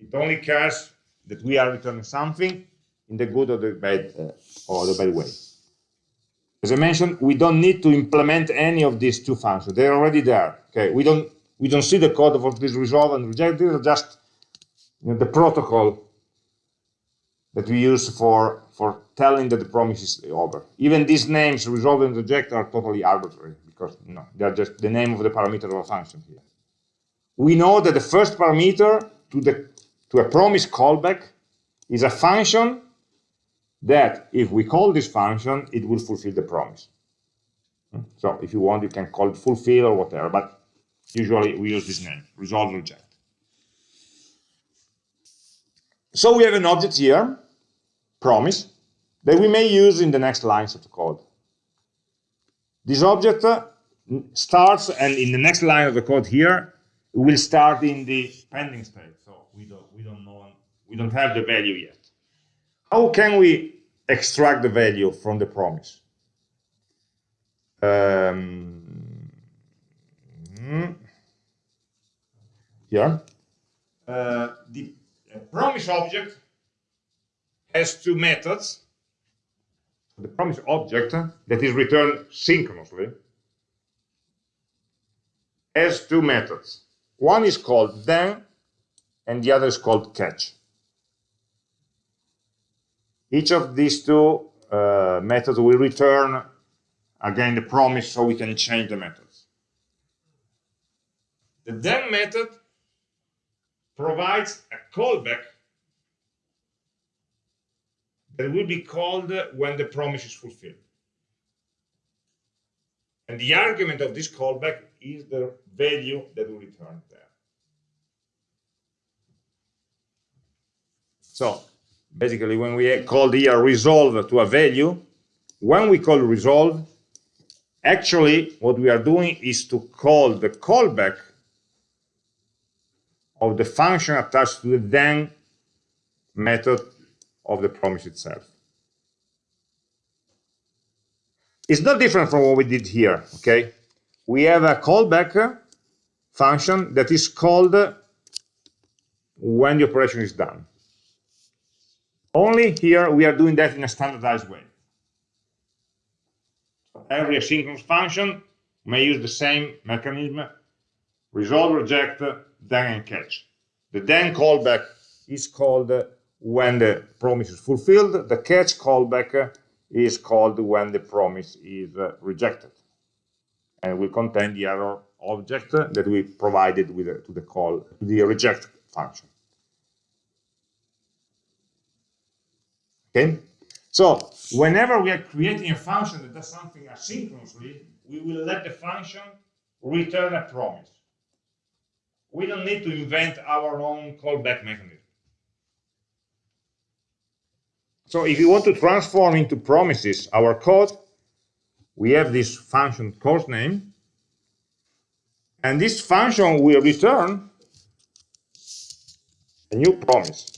[SPEAKER 1] It only cares that we are returning something in the good or the bad uh, or the bad way. As I mentioned, we don't need to implement any of these two functions. They're already there. Okay, we don't we don't see the code for this resolve and reject. These are just you know, the protocol that we use for for telling that the promise is over. Even these names, resolve and reject, are totally arbitrary because you know, they're just the name of the parameter of a function here. We know that the first parameter to the to a promise callback is a function that if we call this function, it will fulfill the promise. So if you want, you can call it fulfill or whatever, but usually we use this name, resolve reject. So we have an object here, promise, that we may use in the next lines of the code. This object uh, starts, and in the next line of the code here, will start in the pending state. We don't, we don't know, we don't have the value yet. How can we extract the value from the promise? Um, here, uh, the promise object has two methods. The promise object that is returned synchronously has two methods. One is called then, and the other is called catch. Each of these two uh, methods will return again the promise so we can chain the methods. The then method provides a callback that will be called when the promise is fulfilled. And the argument of this callback is the value that will return there. So basically when we call here resolve to a value, when we call resolve, actually what we are doing is to call the callback of the function attached to the then method of the promise itself. It's not different from what we did here, okay? We have a callback function that is called when the operation is done. Only here we are doing that in a standardized way. Every asynchronous function may use the same mechanism, resolve, reject, then and catch. The then callback is called when the promise is fulfilled. The catch callback is called when the promise is rejected. And will contain the error object that we provided with to the call, the reject function. Okay? So whenever we are creating a function that does something asynchronously, we will let the function return a promise. We don't need to invent our own callback mechanism. So if you want to transform into promises our code, we have this function course name, and this function will return a new promise.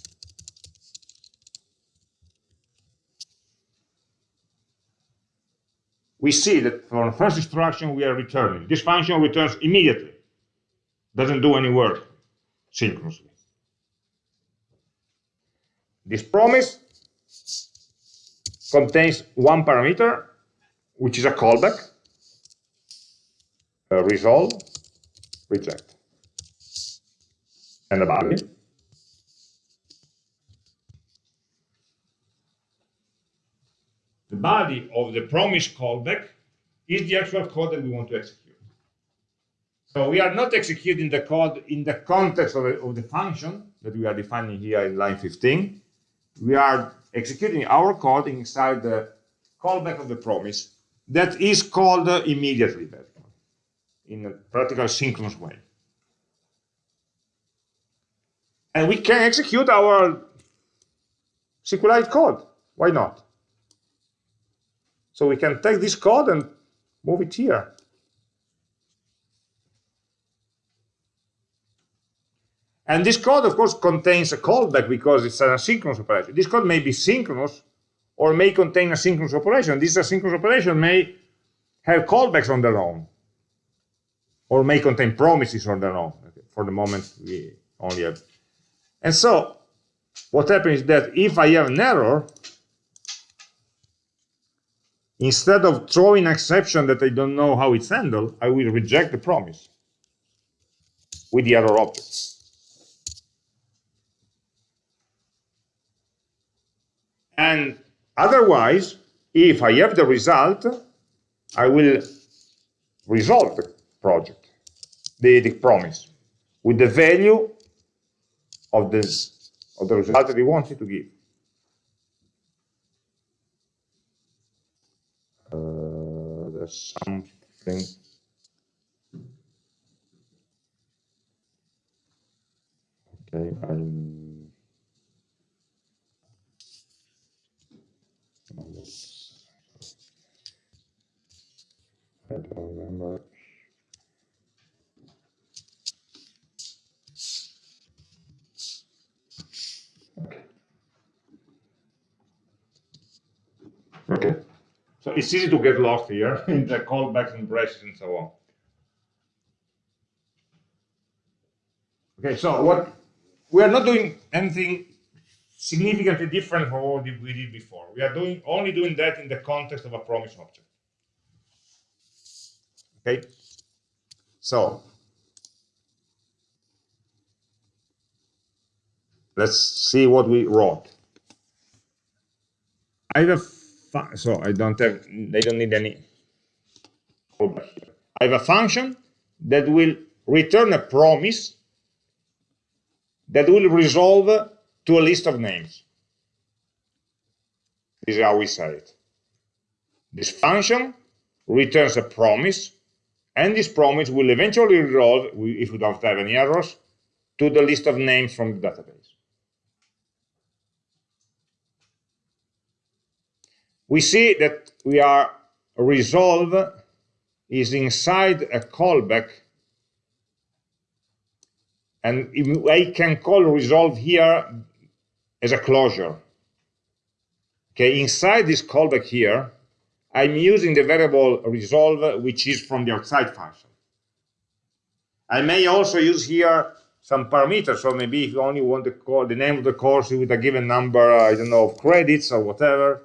[SPEAKER 1] We see that for the first instruction we are returning. This function returns immediately. Doesn't do any work synchronously. This promise contains one parameter, which is a callback, a resolve, reject, and a body. Body of the promise callback is the actual code that we want to execute. So we are not executing the code in the context of the, of the function that we are defining here in line 15. We are executing our code inside the callback of the promise that is called immediately in a practical synchronous way. And we can execute our SQLite code. Why not? So we can take this code and move it here. And this code, of course, contains a callback because it's an asynchronous operation. This code may be synchronous or may contain a synchronous operation. This asynchronous operation may have callbacks on their own or may contain promises on their own. For the moment, we only have. And so what happens is that if I have an error, instead of throwing an exception that I don't know how it's handled, I will reject the promise with the error object. And otherwise, if I have the result, I will resolve the project, the, the promise, with the value of this of the result that we wanted to give. Something. Okay, I'm I don't remember. Okay. Okay. So it's easy to get lost here (laughs) in the callbacks and braces and so on. Okay, so what we are not doing anything significantly different from what we did before. We are doing only doing that in the context of a promise object. Okay, so let's see what we wrote. I have so I don't have they don't need any. I have a function that will return a promise that will resolve to a list of names. This is how we say it. This function returns a promise and this promise will eventually resolve, if we don't have any errors, to the list of names from the database. We see that we are resolve is inside a callback and I can call resolve here as a closure. Okay, inside this callback here, I'm using the variable resolve, which is from the outside function. I may also use here some parameters, so maybe if you only want to call the name of the course with a given number, I don't know, of credits or whatever,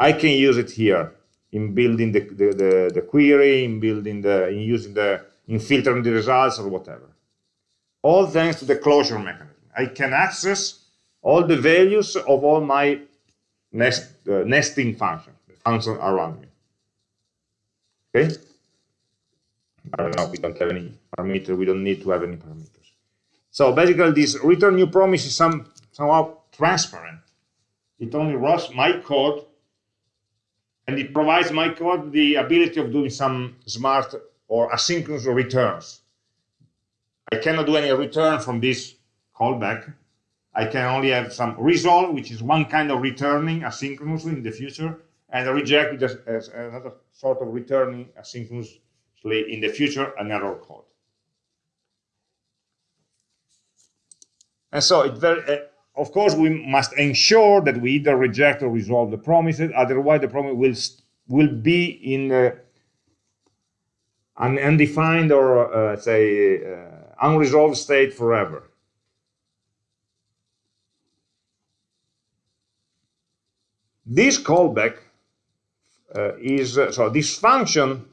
[SPEAKER 1] I can use it here in building the, the, the, the query, in building the, in using the, in filtering the results or whatever. All thanks to the closure mechanism. I can access all the values of all my nest, uh, nesting functions function around me. Okay? I don't know, we don't have any parameter, we don't need to have any parameters. So basically this return new promise is some, somehow transparent. It only runs my code and it provides my code the ability of doing some smart or asynchronous returns. I cannot do any return from this callback, I can only have some resolve, which is one kind of returning asynchronously in the future, and reject, which is another sort of returning asynchronously in the future an error code. And so it very, of course, we must ensure that we either reject or resolve the promises, otherwise the promise will, will be in uh, an undefined or, uh, say, uh, unresolved state forever. This callback uh, is, uh, so this function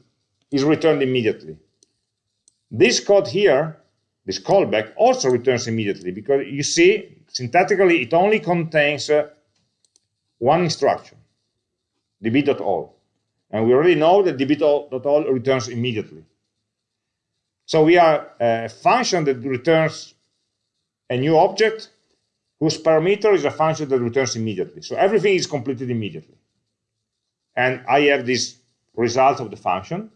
[SPEAKER 1] is returned immediately. This code here, this callback, also returns immediately because you see, syntactically, it only contains uh, one instruction, db.all. And we already know that db.all returns immediately. So we are a function that returns a new object whose parameter is a function that returns immediately. So everything is completed immediately. And I have this result of the function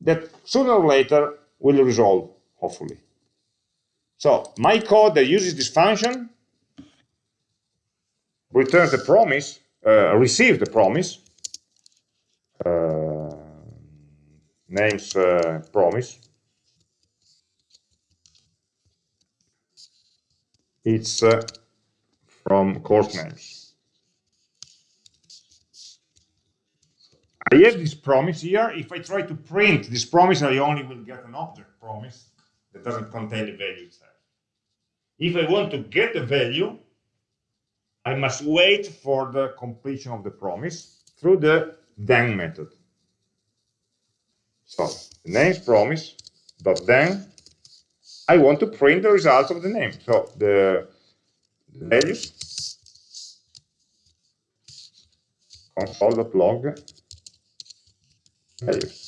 [SPEAKER 1] that sooner or later will resolve, hopefully. So my code that uses this function returns the promise, uh, receives the promise, uh, names uh, promise. It's uh, from course names. I have this promise here. If I try to print this promise, I only will get an object promise that doesn't contain the value itself. If I want to get the value, I must wait for the completion of the promise through the then method. So the name's promise dot then. I want to print the results of the name. So the, the values console.log values.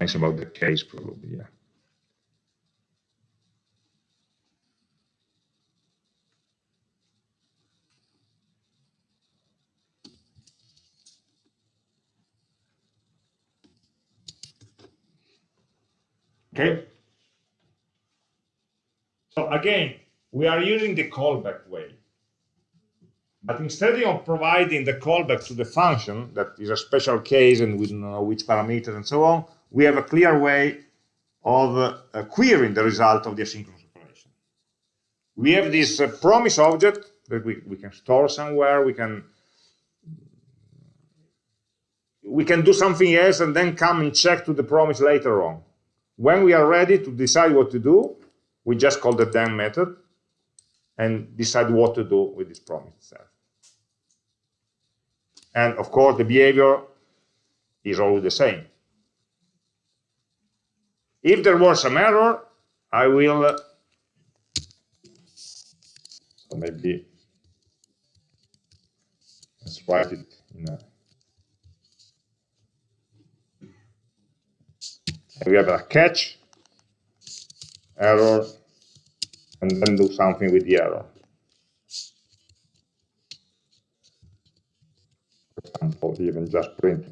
[SPEAKER 1] Only about the case probably, yeah. Okay. So again, we are using the callback way. But instead of providing the callback to the function, that is a special case and we don't know which parameters and so on, we have a clear way of uh, querying the result of the asynchronous operation. We have this uh, promise object that we, we can store somewhere, we can we can do something else and then come and check to the promise later on. When we are ready to decide what to do, we just call the then method and decide what to do with this promise itself. And of course, the behavior is always the same. If there was some error, I will, uh, so maybe, let's write it in a, we have a catch, error, and then do something with the error. For example, even just print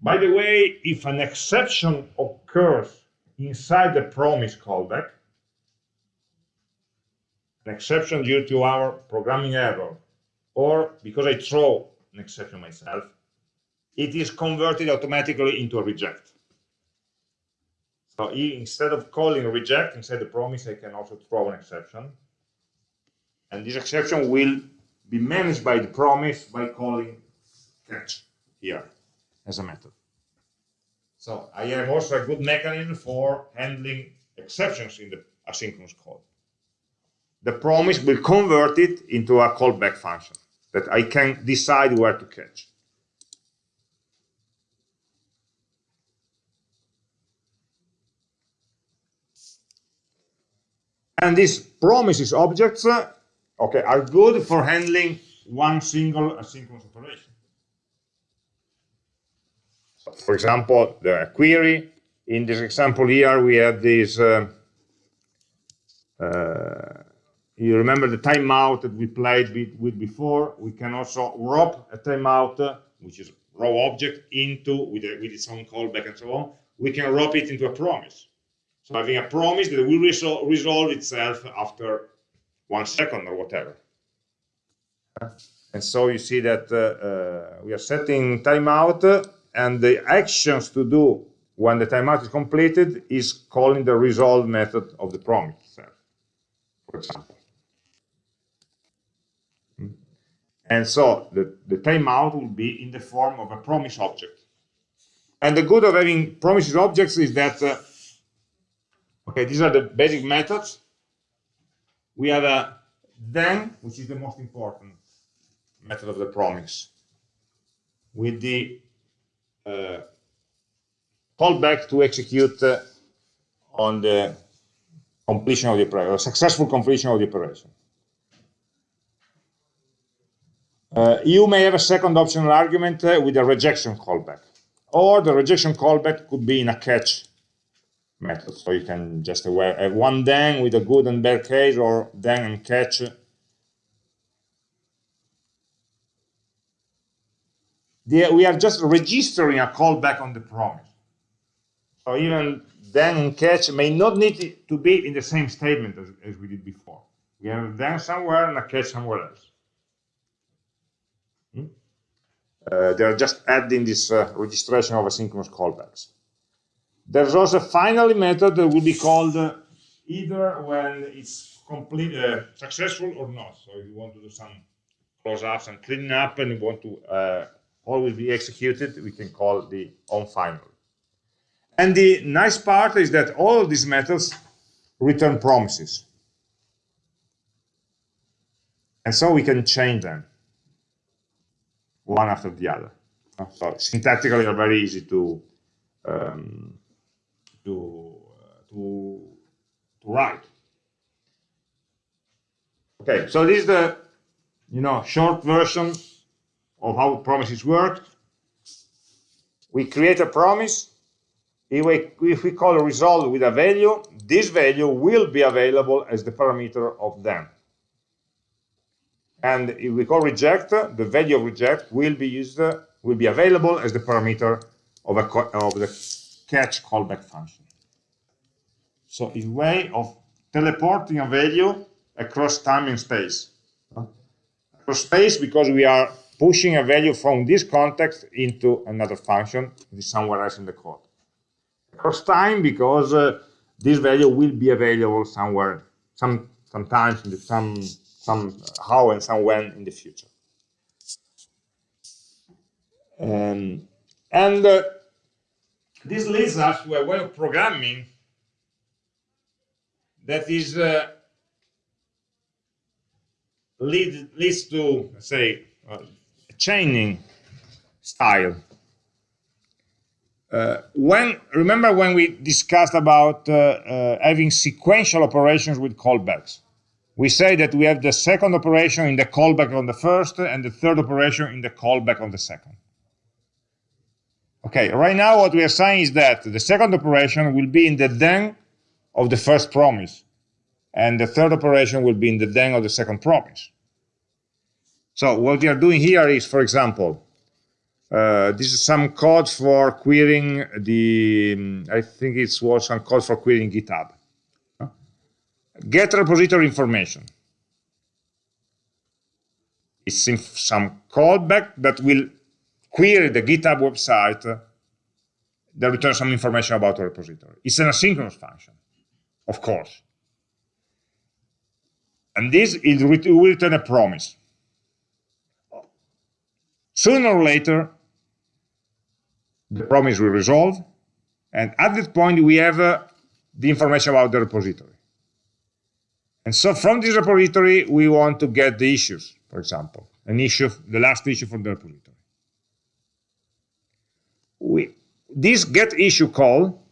[SPEAKER 1] By the way, if an exception occurs inside the promise callback, an exception due to our programming error, or because I throw an exception myself, it is converted automatically into a reject. So instead of calling reject inside the promise, I can also throw an exception. And this exception will be managed by the promise by calling catch here as a method. So I have also a good mechanism for handling exceptions in the asynchronous code the promise will convert it into a callback function that I can decide where to catch. And these promises objects, uh, okay, are good for handling one single asynchronous operation. For example, the query. In this example here, we have this. Uh, uh, you remember the timeout that we played with before? We can also wrap a timeout, uh, which is raw object, into with, a, with its own callback and so on. We can wrap it into a promise. So having a promise that will resol resolve itself after one second or whatever. And so you see that uh, uh, we are setting timeout and the actions to do when the timeout is completed is calling the resolve method of the promise itself, for example. Hmm. And so the, the timeout will be in the form of a promise object. And the good of having promises objects is that, uh, okay, these are the basic methods. We have a then, which is the most important method of the promise, with the uh, callback to execute uh, on the completion of the operation, or successful completion of the operation. Uh, you may have a second optional argument uh, with a rejection callback, or the rejection callback could be in a catch method. So you can just have one then with a good and bad case, or then and catch we are just registering a callback on the promise. So even then and catch may not need to be in the same statement as, as we did before. We have then somewhere and a catch somewhere else. Hmm? Uh, they are just adding this uh, registration of asynchronous callbacks. There's also a finally method that will be called uh, either when it's complete, uh, successful or not. So if you want to do some close-ups and cleaning up and you want to uh, all will be executed, we can call the on final. And the nice part is that all these methods return promises. And so we can chain them one after the other. So syntactically are very easy to um, to, uh, to to write. Okay, so this is the you know short version of how promises work. We create a promise. If we, call a result with a value, this value will be available as the parameter of then. And if we call reject, the value of reject will be used, will be available as the parameter of, a, of the catch callback function. So it's a way of teleporting a value across time and space. Across space because we are pushing a value from this context into another function somewhere else in the code. Across time because uh, this value will be available somewhere, some sometimes in the, some some how and some when in the future. Um, and uh, this leads us to a way of programming that is uh, lead, leads to, say, uh, chaining style. Uh, when remember when we discussed about uh, uh, having sequential operations with callbacks? We say that we have the second operation in the callback on the first and the third operation in the callback on the second. Okay right now what we are saying is that the second operation will be in the then of the first promise and the third operation will be in the then of the second promise so what we are doing here is, for example, uh, this is some code for querying the, um, I think it was some code for querying GitHub. Get repository information. It's some callback that will query the GitHub website that returns some information about the repository. It's an asynchronous function, of course. And this will return a promise. Sooner or later, the promise will resolve, and at that point, we have uh, the information about the repository. And so from this repository, we want to get the issues, for example, an issue, the last issue from the repository. We, this get issue call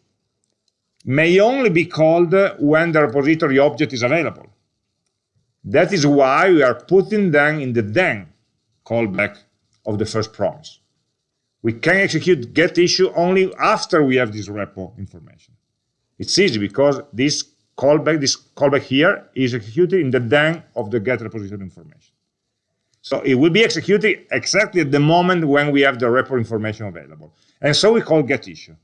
[SPEAKER 1] may only be called when the repository object is available. That is why we are putting them in the then callback of the first promise. We can execute get issue only after we have this repo information. It's easy because this callback, this callback here is executed in the then of the get repository information. So it will be executed exactly at the moment when we have the repo information available. And so we call get issue.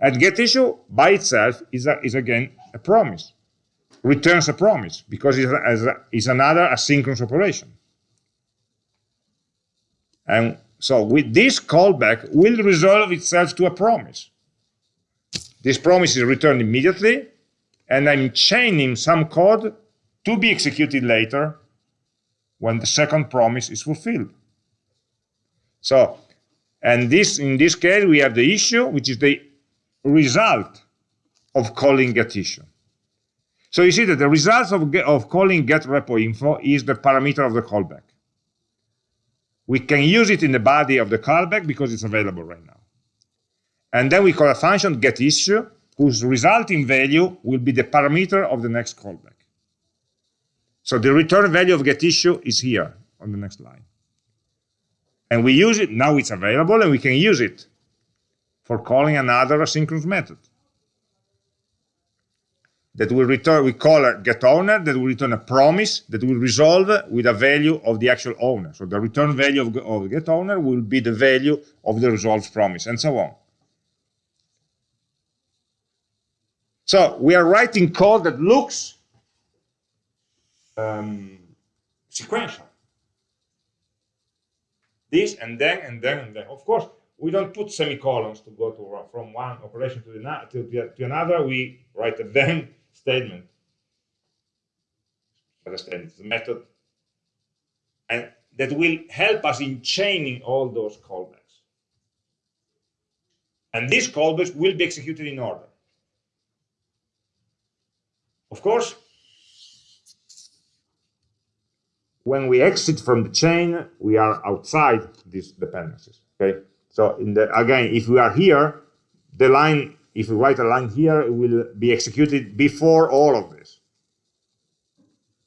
[SPEAKER 1] And get issue by itself is, a, is again a promise, returns a promise because it's, a, it's another asynchronous operation. And so with this callback will resolve itself to a promise. This promise is returned immediately, and I'm chaining some code to be executed later when the second promise is fulfilled. So, and this in this case, we have the issue, which is the result of calling get issue. So you see that the result of, of calling get repo info is the parameter of the callback. We can use it in the body of the callback because it's available right now. And then we call a function get issue, whose resulting value will be the parameter of the next callback. So the return value of get issue is here on the next line. And we use it, now it's available, and we can use it for calling another asynchronous method that will return, we call a get owner, that will return a promise that will resolve with a value of the actual owner. So the return value of, of get owner will be the value of the resolved promise, and so on. So we are writing code that looks um, sequential. This and then and then and then. Of course, we don't put semicolons to go to from one operation to, the, to, to another. We write a then (laughs) statement. Understand the method. And that will help us in chaining all those callbacks. And these callbacks will be executed in order. Of course, when we exit from the chain, we are outside these dependencies. Okay. So in the again, if we are here, the line if we write a line here, it will be executed before all of this.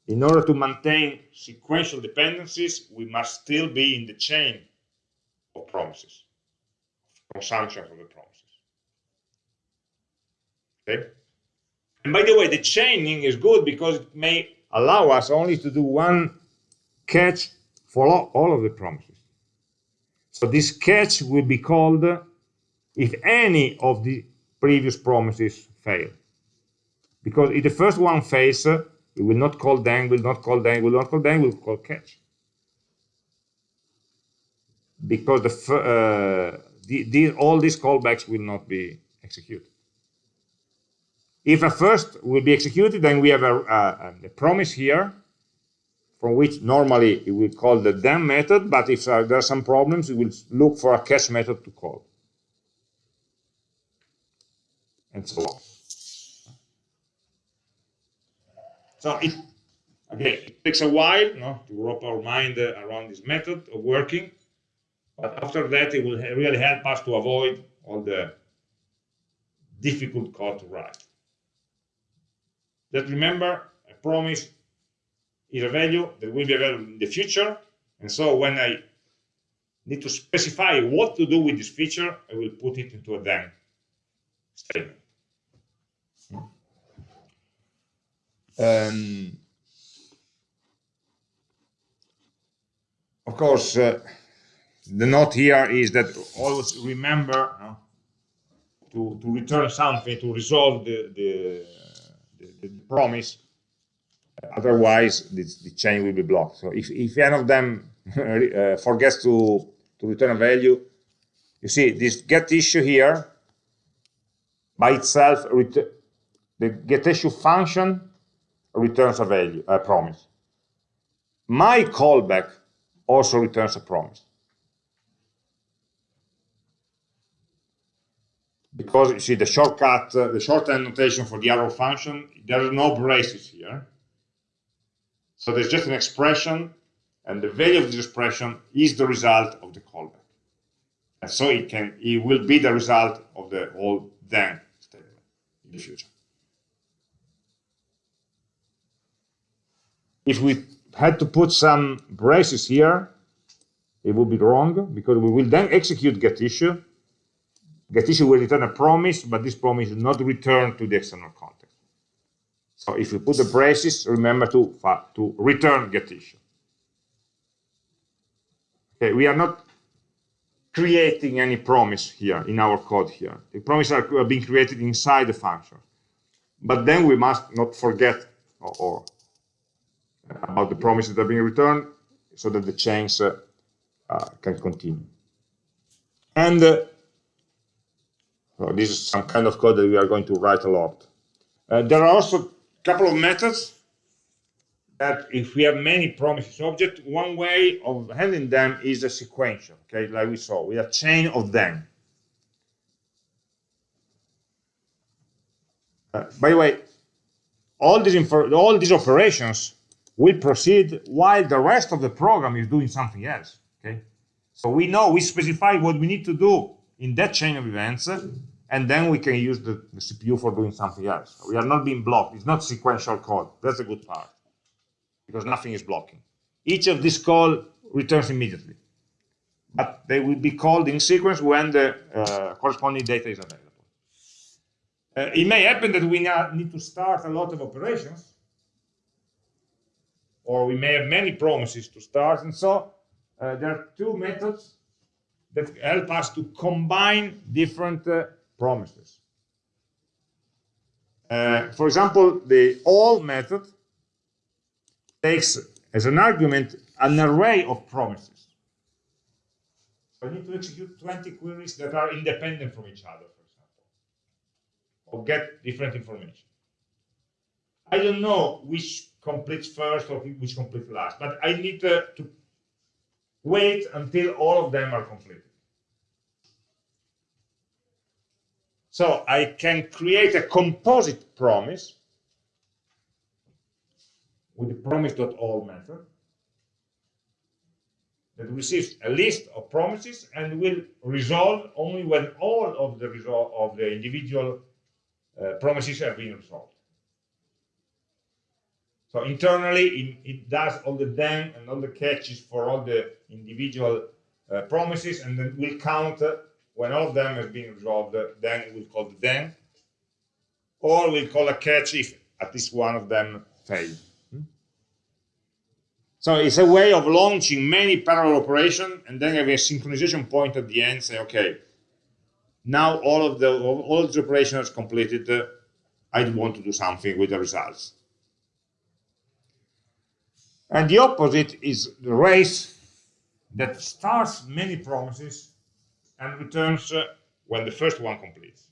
[SPEAKER 1] In order to maintain sequential dependencies, we must still be in the chain of promises, consumption of the promises. Okay? And by the way, the chaining is good because it may allow us only to do one catch for all of the promises. So this catch will be called if any of the previous promises fail. Because if the first one fails, it will not call then, will not call then, we will not call then, We will call catch. Because the, uh, the, the, all these callbacks will not be executed. If a first will be executed, then we have a, a, a promise here from which normally it will call the then method, but if uh, there are some problems, it will look for a catch method to call. And so on. So it, again, it takes a while to wrap our mind uh, around this method of working, but after that, it will really help us to avoid all the difficult code to write. Just remember, a promise is a value that will be available in the future, and so when I need to specify what to do with this feature, I will put it into a then Um, of course, uh, the note here is that always remember uh, to, to return something to resolve the, the, the, the promise. Otherwise, the, the, chain will be blocked. So if, if any of them (laughs) uh, forgets to, to return a value, you see this get issue here by itself, the get issue function returns a value, a promise. My callback also returns a promise. Because you see the shortcut, uh, the shorthand notation for the arrow function, there are no braces here. So there's just an expression, and the value of this expression is the result of the callback. And so it can, it will be the result of the whole then in the future. if we had to put some braces here, it would be wrong because we will then execute get issue. Get issue will return a promise, but this promise is not returned to the external context. So if you put the braces, remember to, to return get issue. Okay, we are not creating any promise here in our code here. The promises are being created inside the function. But then we must not forget or, or about the promises that are being returned so that the chains uh, uh, can continue. And uh, well, this is some kind of code that we are going to write a lot. Uh, there are also a couple of methods that if we have many promises object, one way of handling them is a sequential, okay, like we saw, with a chain of them. Uh, by the way, all these, all these operations will proceed while the rest of the program is doing something else. Okay, so we know we specify what we need to do in that chain of events, and then we can use the, the CPU for doing something else. We are not being blocked. It's not sequential code. That's a good part because nothing is blocking. Each of these call returns immediately, but they will be called in sequence when the uh, corresponding data is available. Uh, it may happen that we now need to start a lot of operations, or we may have many promises to start, and so uh, there are two methods that help us to combine different uh, promises. Uh, for example, the all method takes as an argument an array of promises. I need to execute 20 queries that are independent from each other, for example, or get different information. I don't know which completes first or which completes last, but I need to, to wait until all of them are completed. So I can create a composite promise with the promise.all method that receives a list of promises and will resolve only when all of the result of the individual uh, promises have been resolved. So internally, it, it, does all the then and all the catches for all the individual uh, promises, and then will count uh, when all of them has been resolved. Uh, then we'll call the then, or we'll call a catch if at least one of them failed. So it's a way of launching many parallel operations and then having a synchronization point at the end. Say, okay, now all of the all of the operations completed. I want to do something with the results. And the opposite is the race that starts many promises and returns uh, when the first one completes.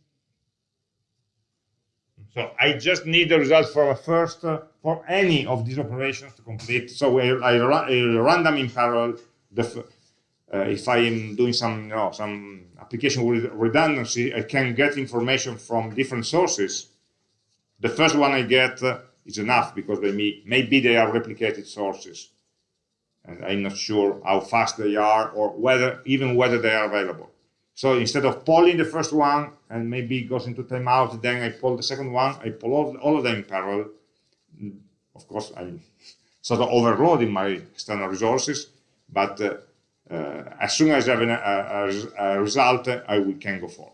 [SPEAKER 1] So I just need the result for a first, uh, for any of these operations to complete. So I, I, I run them in parallel. The, uh, if I am doing some, you know, some application with redundancy, I can get information from different sources. The first one I get uh, is enough because they may, maybe they are replicated sources. And I'm not sure how fast they are or whether even whether they are available. So instead of polling the first one and maybe it goes into timeout, then I pull the second one, I pull all, all of them in parallel. Of course, I'm sort of overloading my external resources, but uh, uh, as soon as I have an, a, a, result, I will, can go forward.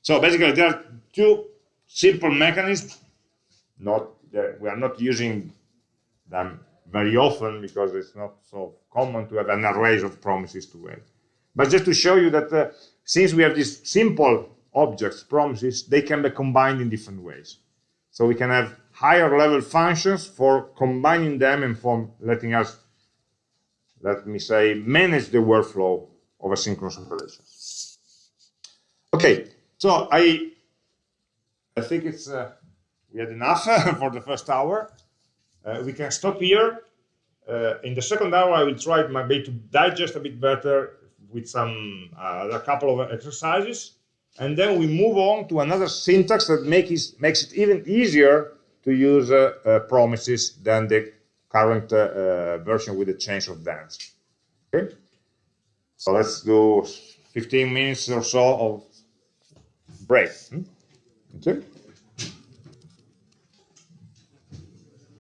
[SPEAKER 1] So basically, there are two simple mechanisms. Not we are not using them very often because it's not so common to have an array of promises to wait. But just to show you that uh, since we have these simple objects, promises, they can be combined in different ways. So we can have higher level functions for combining them and for letting us, let me say, manage the workflow of a synchronous operation. Okay, so I, I think it's uh, we had enough (laughs) for the first hour. Uh, we can stop here. Uh, in the second hour, I will try my best to digest a bit better with some uh, a couple of exercises, and then we move on to another syntax that makes it, makes it even easier to use uh, uh, promises than the current version with the change of dance. Okay, so let's do 15 minutes or so of break. Hmm? Okay.